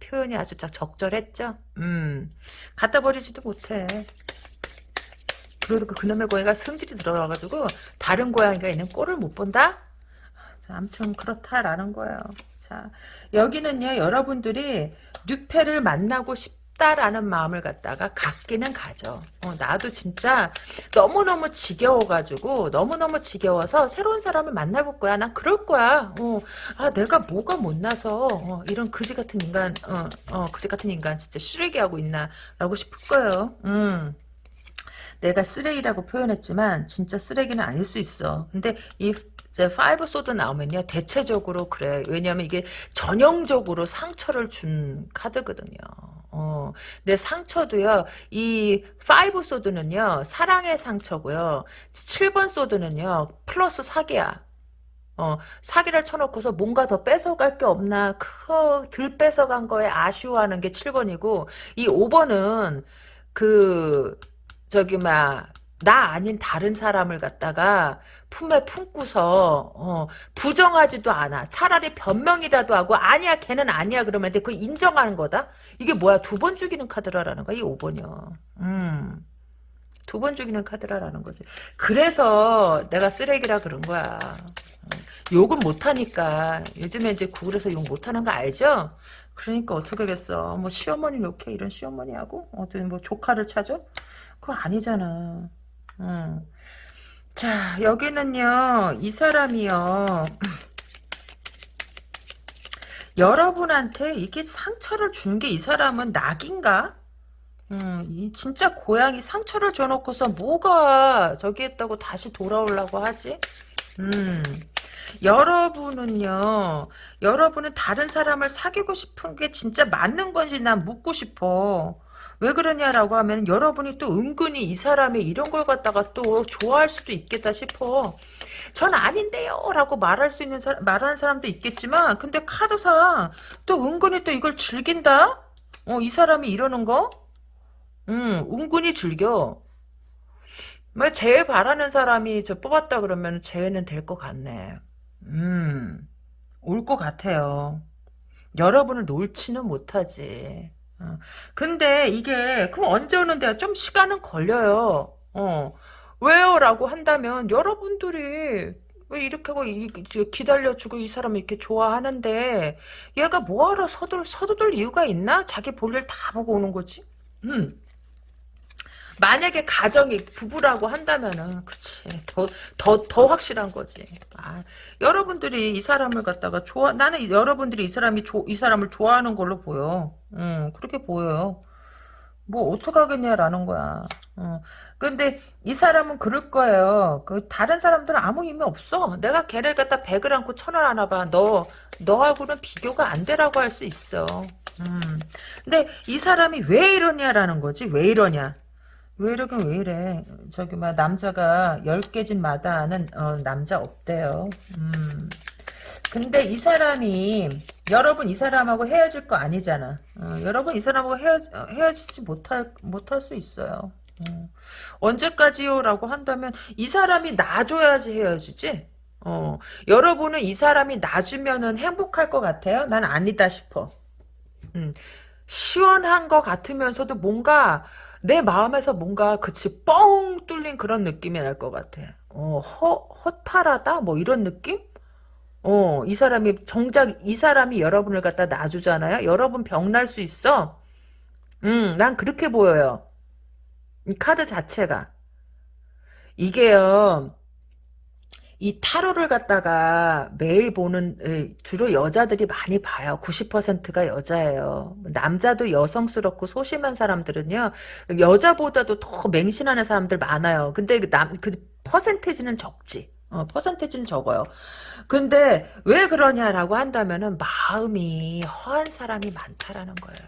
표현이 아주 딱 적절했죠? 음, 갖다 버리지도 못해. 그리고 그 그놈의 고양이가 성질이 들어와가지고 다른 고양이가 있는 꼴을 못 본다? 자, 아무튼 그렇다라는 거예요. 자, 여기는요, 여러분들이 뉴페를 만나고 싶다라는 마음을 갖다가 갖기는 가죠. 어, 나도 진짜 너무너무 지겨워가지고, 너무너무 지겨워서 새로운 사람을 만나볼 거야. 난 그럴 거야. 어, 아, 내가 뭐가 못나서, 어, 이런 그지 같은 인간, 어, 어, 그지 같은 인간 진짜 쓰레기 하고 있나, 라고 싶을 거예요. 음. 내가 쓰레기라고 표현했지만 진짜 쓰레기는 아닐 수 있어. 근데 이 이제 Five Sword 나오면요. 대체적으로 그래. 왜냐하면 이게 전형적으로 상처를 준 카드거든요. 어, 내 상처도요. 이 Five Sword는요. 사랑의 상처고요. 7번 Sword는요. 플러스 사기야. 어, 사기를 쳐놓고서 뭔가 더 뺏어갈 게 없나, 그, 덜 뺏어간 거에 아쉬워하는 게 7번이고, 이 5번은, 그, 저기, 막, 나 아닌 다른 사람을 갖다가 품에 품고서 어, 부정하지도 않아. 차라리 변명이라도 하고 아니야 걔는 아니야 그러면 돼. 그 인정하는 거다. 이게 뭐야 두 번 죽이는 카드라라는 거야 이 5번이요. 음. 두 번 죽이는 카드라라는 거지. 그래서 내가 쓰레기라 그런 거야. 욕은 못하니까. 요즘에 이제 구글에서 욕 못하는 거 알죠? 그러니까 어떻게겠어. 뭐 시어머니 욕해 이런 시어머니하고 어떤 뭐 조카를 찾아? 그거 아니잖아. 음. 자 여기는요 이 사람이요 여러분한테 이게 상처를 준 게 이 사람은 낙인가? 음, 이 진짜 고양이 상처를 줘놓고서 뭐가 저기 했다고 다시 돌아오려고 하지? 음, 여러분은요, 여러분은 다른 사람을 사귀고 싶은 게 진짜 맞는 건지 난 묻고 싶어. 왜 그러냐라고 하면 여러분이 또 은근히 이 사람이 이런 걸 갖다가 또 좋아할 수도 있겠다 싶어. 전 아닌데요 라고 말할 수 있는 사람, 말하는 사람도 있겠지만 근데 카드상 또 은근히 또 이걸 즐긴다? 어, 이 사람이 이러는 거? 음, 은근히 즐겨. 뭐제 바라는 사람이 저 뽑았다 그러면 쟤는 될 것 같네. 음, 올 것 같아요. 여러분을 놓지는 못하지. 어. 근데 이게 그럼 언제 오는데요? 좀 시간은 걸려요. 어. 왜요? 라고 한다면 여러분들이 왜 이렇게 하고 기다려주고 이 사람을 이렇게 좋아하는데 얘가 뭐하러 서둘, 서두들 이유가 있나? 자기 볼일 다 보고 오는 거지. 음. 만약에 가정이 부부라고 한다면은 그치 더 더 더 확실한 거지. 아, 여러분들이 이 사람을 갖다가 좋아 나는 이- 여러분들이 이 사람이 조, 이 사람을 좋아하는 걸로 보여. 음 그렇게 보여요. 뭐 어떡하겠냐라는 거야. 어. 근데 이 사람은 그럴 거예요. 그 다른 사람들은 아무 의미 없어. 내가 걔를 갖다 백을 안고 천을 안아 봐. 너 너하고는 비교가 안 되라고 할 수 있어. 음. 근데 이 사람이 왜 이러냐라는 거지. 왜 이러냐. 왜 이러긴 왜 이래. 저기 막 남자가 열 개진 마다하는 어, 남자 없대요. 음. 근데 이 사람이 여러분 이 사람하고 헤어질 거 아니잖아. 어, 여러분 이 사람하고 헤어, 헤어지지 못할 못할 수 있어요. 어. 언제까지요라고 한다면 이 사람이 놔줘야지 헤어지지. 어, 여러분은 이 사람이 놔주면은 행복할 것 같아요? 난 아니다 싶어. 음, 시원한 것 같으면서도 뭔가 내 마음에서 뭔가 그치 뻥 뚫린 그런 느낌이 날 것 같아. 어, 허, 허탈하다? 뭐 이런 느낌? 어, 이 사람이, 정작 이 사람이 여러분을 갖다 놔주잖아요? 여러분 병 날 수 있어? 음, 난 그렇게 보여요. 이 카드 자체가. 이게요, 이 타로를 갖다가 매일 보는, 에, 주로 여자들이 많이 봐요. 90%가 여자예요. 남자도 여성스럽고 소심한 사람들은요, 여자보다도 더 맹신하는 사람들 많아요. 근데 그 남, 그 퍼센테이지는 적지. 어, 퍼센테이지는 적어요. 근데 왜 그러냐라고 한다면은 마음이 허한 사람이 많다라는 거예요.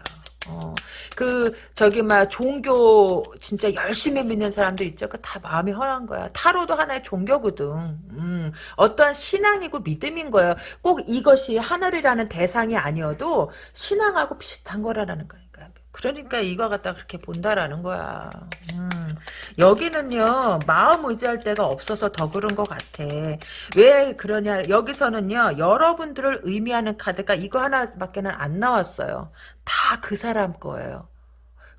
어, 그 저기 막 종교 진짜 열심히 믿는 사람들 있죠. 그 다 마음이 허한 거야. 타로도 하나의 종교거든. 음, 어떠한 신앙이고 믿음인 거예요. 꼭 이것이 하늘이라는 대상이 아니어도 신앙하고 비슷한 거라는 거니까. 그러니까 이거 갖다 그렇게 본다라는 거야. 음, 여기는요 마음 의지할 데가 없어서 더 그런 것 같아. 왜 그러냐? 여기서는요 여러분들을 의미하는 카드가 이거 하나밖에는 안 나왔어요. 다 그 사람 거예요.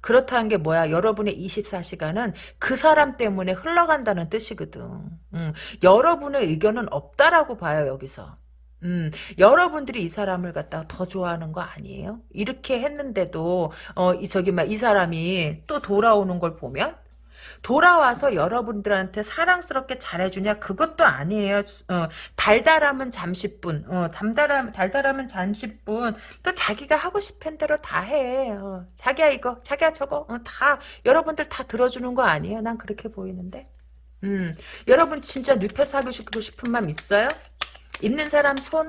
그렇다는 게 뭐야? 여러분의 24시간은 그 사람 때문에 흘러간다는 뜻이거든. 음, 여러분의 의견은 없다라고 봐요, 여기서. 음, 여러분들이 이 사람을 갖다가 더 좋아하는 거 아니에요? 이렇게 했는데도, 어, 이, 저기, 막, 이 사람이 또 돌아오는 걸 보면, 돌아와서 여러분들한테 사랑스럽게 잘해주냐? 그것도 아니에요. 어, 달달함은 잠시뿐. 어, 담달함, 달달함은 잠시뿐. 또 자기가 하고 싶은 대로 다 해. 어, 자기야 이거, 자기야 저거. 어, 다, 여러분들 다 들어주는 거 아니에요? 난 그렇게 보이는데. 음, 여러분 진짜 늪에 사귀고 싶은 마음 있어요? 있는 사람 손?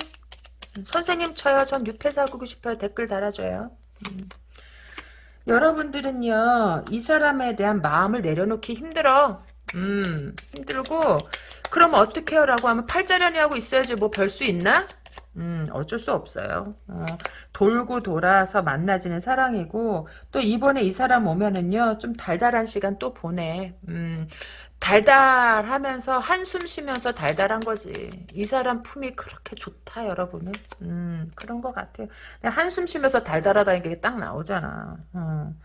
선생님 저요. 전 늪에 사귀고 싶어요. 댓글 달아줘요. 음. 여러분들은요, 이 사람에 대한 마음을 내려놓기 힘들어. 음, 힘들고, 그럼 어떻게 해요? 라고 하면 팔자련이 하고 있어야지 뭐 별 수 있나? 음, 어쩔 수 없어요. 어, 돌고 돌아서 만나지는 사랑이고, 또 이번에 이 사람 오면은요, 좀 달달한 시간 또 보내. 음, 달달하면서 한숨 쉬면서 달달한 거지. 이 사람 품이 그렇게 좋다, 여러분은. 음, 그런 것 같아요. 한숨 쉬면서 달달하다는 게 딱 나오잖아. 어.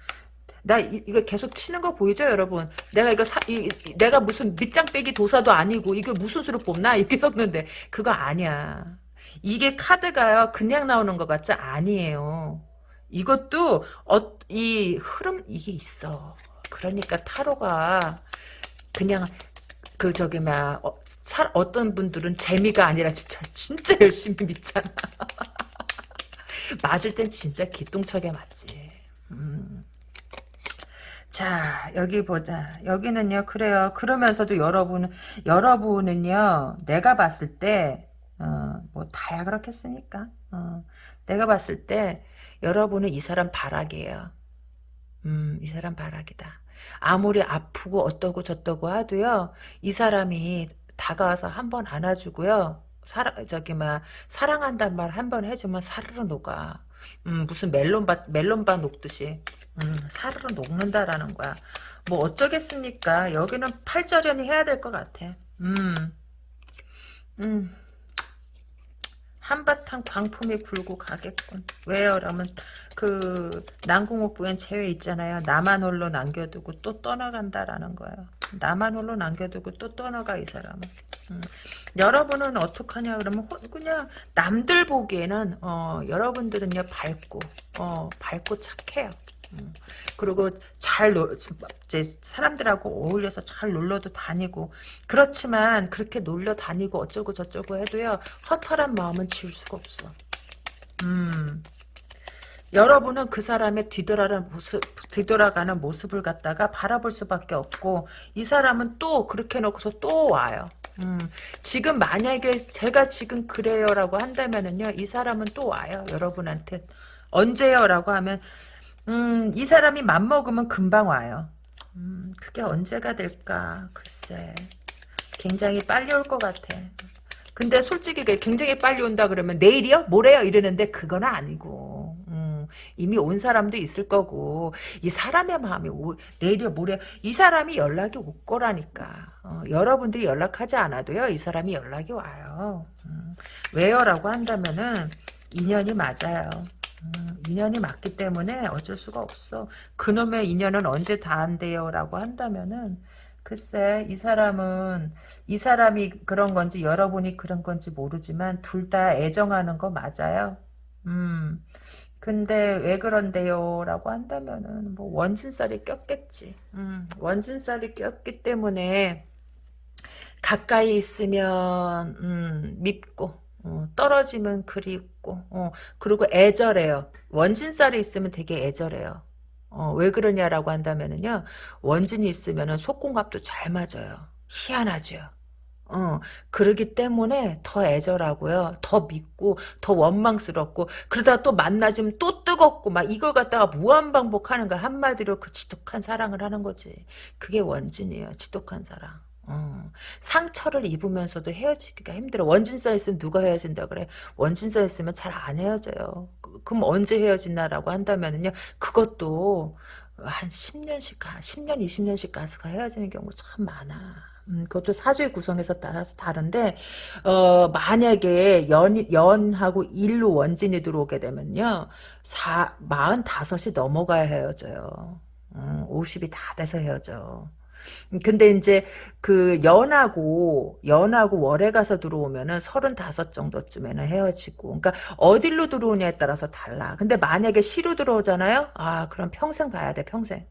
나 이, 거 계속 치는 거 보이죠, 여러분? 내가 이거 사, 이, 이- 내가 무슨 밑장 빼기 도사도 아니고, 이게 무슨 수로 뽑나? 이렇게 썼는데, 그거 아니야. 이게 카드가요, 그냥 나오는 것 같지? 아니에요. 이것도, 어, 이 흐름, 이게 있어. 그러니까 타로가, 그냥 그 저기 막 어, 사- 어떤 분들은 재미가 아니라 진짜 진짜 열심히 믿잖아. 맞을 땐 진짜 기똥차게 맞지. 음. 자 여기 보자. 여기는요 그래요. 그러면서도 여러분은 여러분은요 내가 봤을 때 어, 뭐 다야 그렇겠습니까? 어, 내가 봤을 때 여러분은 이 사람 바락이에요. 음, 이 사람 바락이다. 아무리 아프고 어떠고 저떠고 하도요, 이 사람이 다가와서 한 번 안아주고요, 사랑, 저기, 막, 사랑한단 말 한 번 해주면 사르르 녹아. 음, 무슨 멜론바, 멜론바 녹듯이. 음, 사르르 녹는다라는 거야. 뭐 어쩌겠습니까? 여기는 팔절연이 해야 될 것 같아. 음, 음. 한바탕 광풍이 불고 가겠군. 왜요? 라면 그 난궁옥부엔 제외 있잖아요. 나만 홀로 남겨두고 또 떠나간다라는 거예요. 나만 홀로 남겨두고 또 떠나가 이 사람은. 음. 여러분은 어떡하냐 그러면 그냥 남들 보기에는 어, 여러분들은요 밝고 어, 밝고 착해요. 음. 그리고 잘 놀, 이제 사람들하고 어울려서 잘 놀러도 다니고 그렇지만 그렇게 놀러 다니고 어쩌고 저쩌고 해도요 허탈한 마음은 지울 수가 없어. 음. 여러분은 그 사람의 뒤돌아가는 모습, 뒤돌아가는 모습을 갖다가 바라볼 수밖에 없고 이 사람은 또 그렇게 놓고서 또 와요. 음, 지금 만약에 제가 지금 그래요라고 한다면은요 이 사람은 또 와요 여러분한테 언제요라고 하면 음, 이 사람이 맘먹으면 금방 와요. 음, 그게 언제가 될까? 글쎄. 굉장히 빨리 올 것 같아. 근데 솔직히 굉장히 빨리 온다 그러면 내일이요? 모레요? 이러는데 그건 아니고. 음, 이미 온 사람도 있을 거고 이 사람의 마음이 오, 내일이요? 모레요? 이 사람이 연락이 올 거라니까. 어, 여러분들이 연락하지 않아도요. 이 사람이 연락이 와요. 음, 왜요? 라고 한다면은 인연이 맞아요. 음, 인연이 맞기 때문에 어쩔 수가 없어. 그놈의 인연은 언제 다 한대요? 라고 한다면은 글쎄 이 사람은 이 사람이 그런 건지 여러분이 그런 건지 모르지만 둘 다 애정하는 거 맞아요. 음. 근데 왜 그런데요? 라고 한다면은 뭐 원진살이 꼈겠지. 음, 원진살이 꼈기 때문에 가까이 있으면 음, 밉고 어, 떨어지면 그립고 어, 그리고 애절해요. 원진살이 있으면 되게 애절해요. 어, 왜 그러냐라고 한다면은요. 원진이 있으면은 속궁합도 잘 맞아요. 희한하죠. 어, 그러기 때문에 더 애절하고요. 더 믿고, 더 원망스럽고, 그러다 또 만나지면 또 뜨겁고, 막 이걸 갖다가 무한반복하는 거 한마디로 그 지독한 사랑을 하는 거지. 그게 원진이에요. 지독한 사랑. 어, 상처를 입으면서도 헤어지기가 힘들어. 원진사 있으면 누가 헤어진다 그래? 원진사 있으면 잘 안 헤어져요. 그, 그럼 언제 헤어지나라고 한다면은요. 그것도 한 10년씩 가, 10년, 20년씩 가서 헤어지는 경우 참 많아. 음, 그것도 사주의 구성에서 따라서 다른데, 어, 만약에 연, 연하고 일로 원진이 들어오게 되면요, 사, 45이 넘어가야 헤어져요. 음, 50이 다 돼서 헤어져. 근데 이제 그 연하고 연하고 월에 가서 들어오면은 서른다섯 정도쯤에는 헤어지고 그러니까 어딜로 들어오냐에 따라서 달라. 근데 만약에 시로 들어오잖아요. 아 그럼 평생 가야 돼 평생.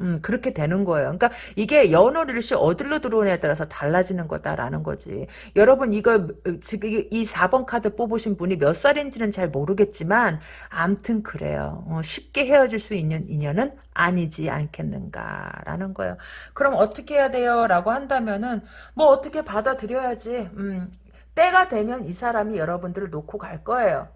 음, 그렇게 되는 거예요. 그러니까 이게 연월일시 어디로 들어오냐에 따라서 달라지는 거다라는 거지. 여러분 이거 지금 이 4번 카드 뽑으신 분이 몇 살인지는 잘 모르겠지만 암튼 그래요. 어, 쉽게 헤어질 수 있는 인연은 아니지 않겠는가라는 거예요. 그럼 어떻게 해야 돼요? 라고 한다면은 뭐 어떻게 받아들여야지. 음, 때가 되면 이 사람이 여러분들을 놓고 갈 거예요.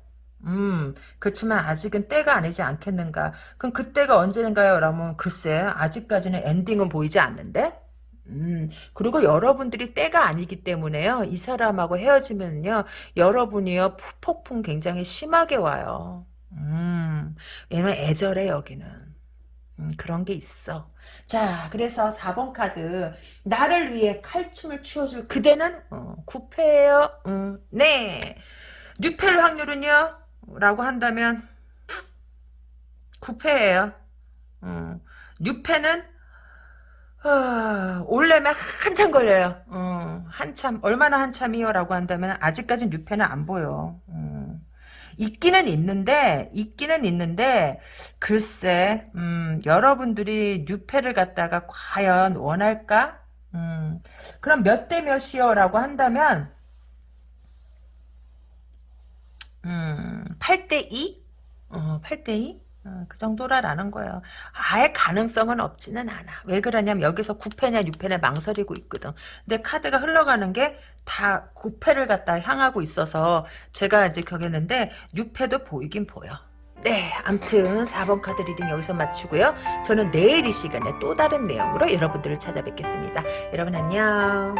음, 그렇지만 아직은 때가 아니지 않겠는가. 그럼 그때가 언제인가요? 라면 글쎄, 아직까지는 엔딩은 보이지 않는데? 음, 그리고 여러분들이 때가 아니기 때문에요. 이 사람하고 헤어지면요. 여러분이요. 폭풍 굉장히 심하게 와요. 음, 왜냐면 애절해, 여기는. 음, 그런 게 있어. 자, 그래서 4번 카드. 나를 위해 칼춤을 추어줄 그대는? 어, 구패예요. 음, 네. 뉴펠 확률은요? 라고 한다면 9패예요. 어. 6패는 어, 올려면 한참 걸려요. 어, 한참 얼마나 한참이요? 라고 한다면 아직까지 6패는 안 보여. 어. 있기는 있는데 있기는 있는데 글쎄 음, 여러분들이 뉴패를 갖다가 과연 원할까? 음, 그럼 몇 대 몇이요? 라고 한다면 음, 8대2? 어, 8대2? 어, 그 정도라라는 거예요. 아예 가능성은 없지는 않아. 왜 그러냐면 여기서 9패냐 6패냐 망설이고 있거든. 근데 카드가 흘러가는 게 다 9패를 갖다 향하고 있어서 제가 이제 격했는데 6패도 보이긴 보여. 네, 암튼 4번 카드 reading 여기서 마치고요. 저는 내일 이 시간에 또 다른 내용으로 여러분들을 찾아뵙겠습니다. 여러분 안녕.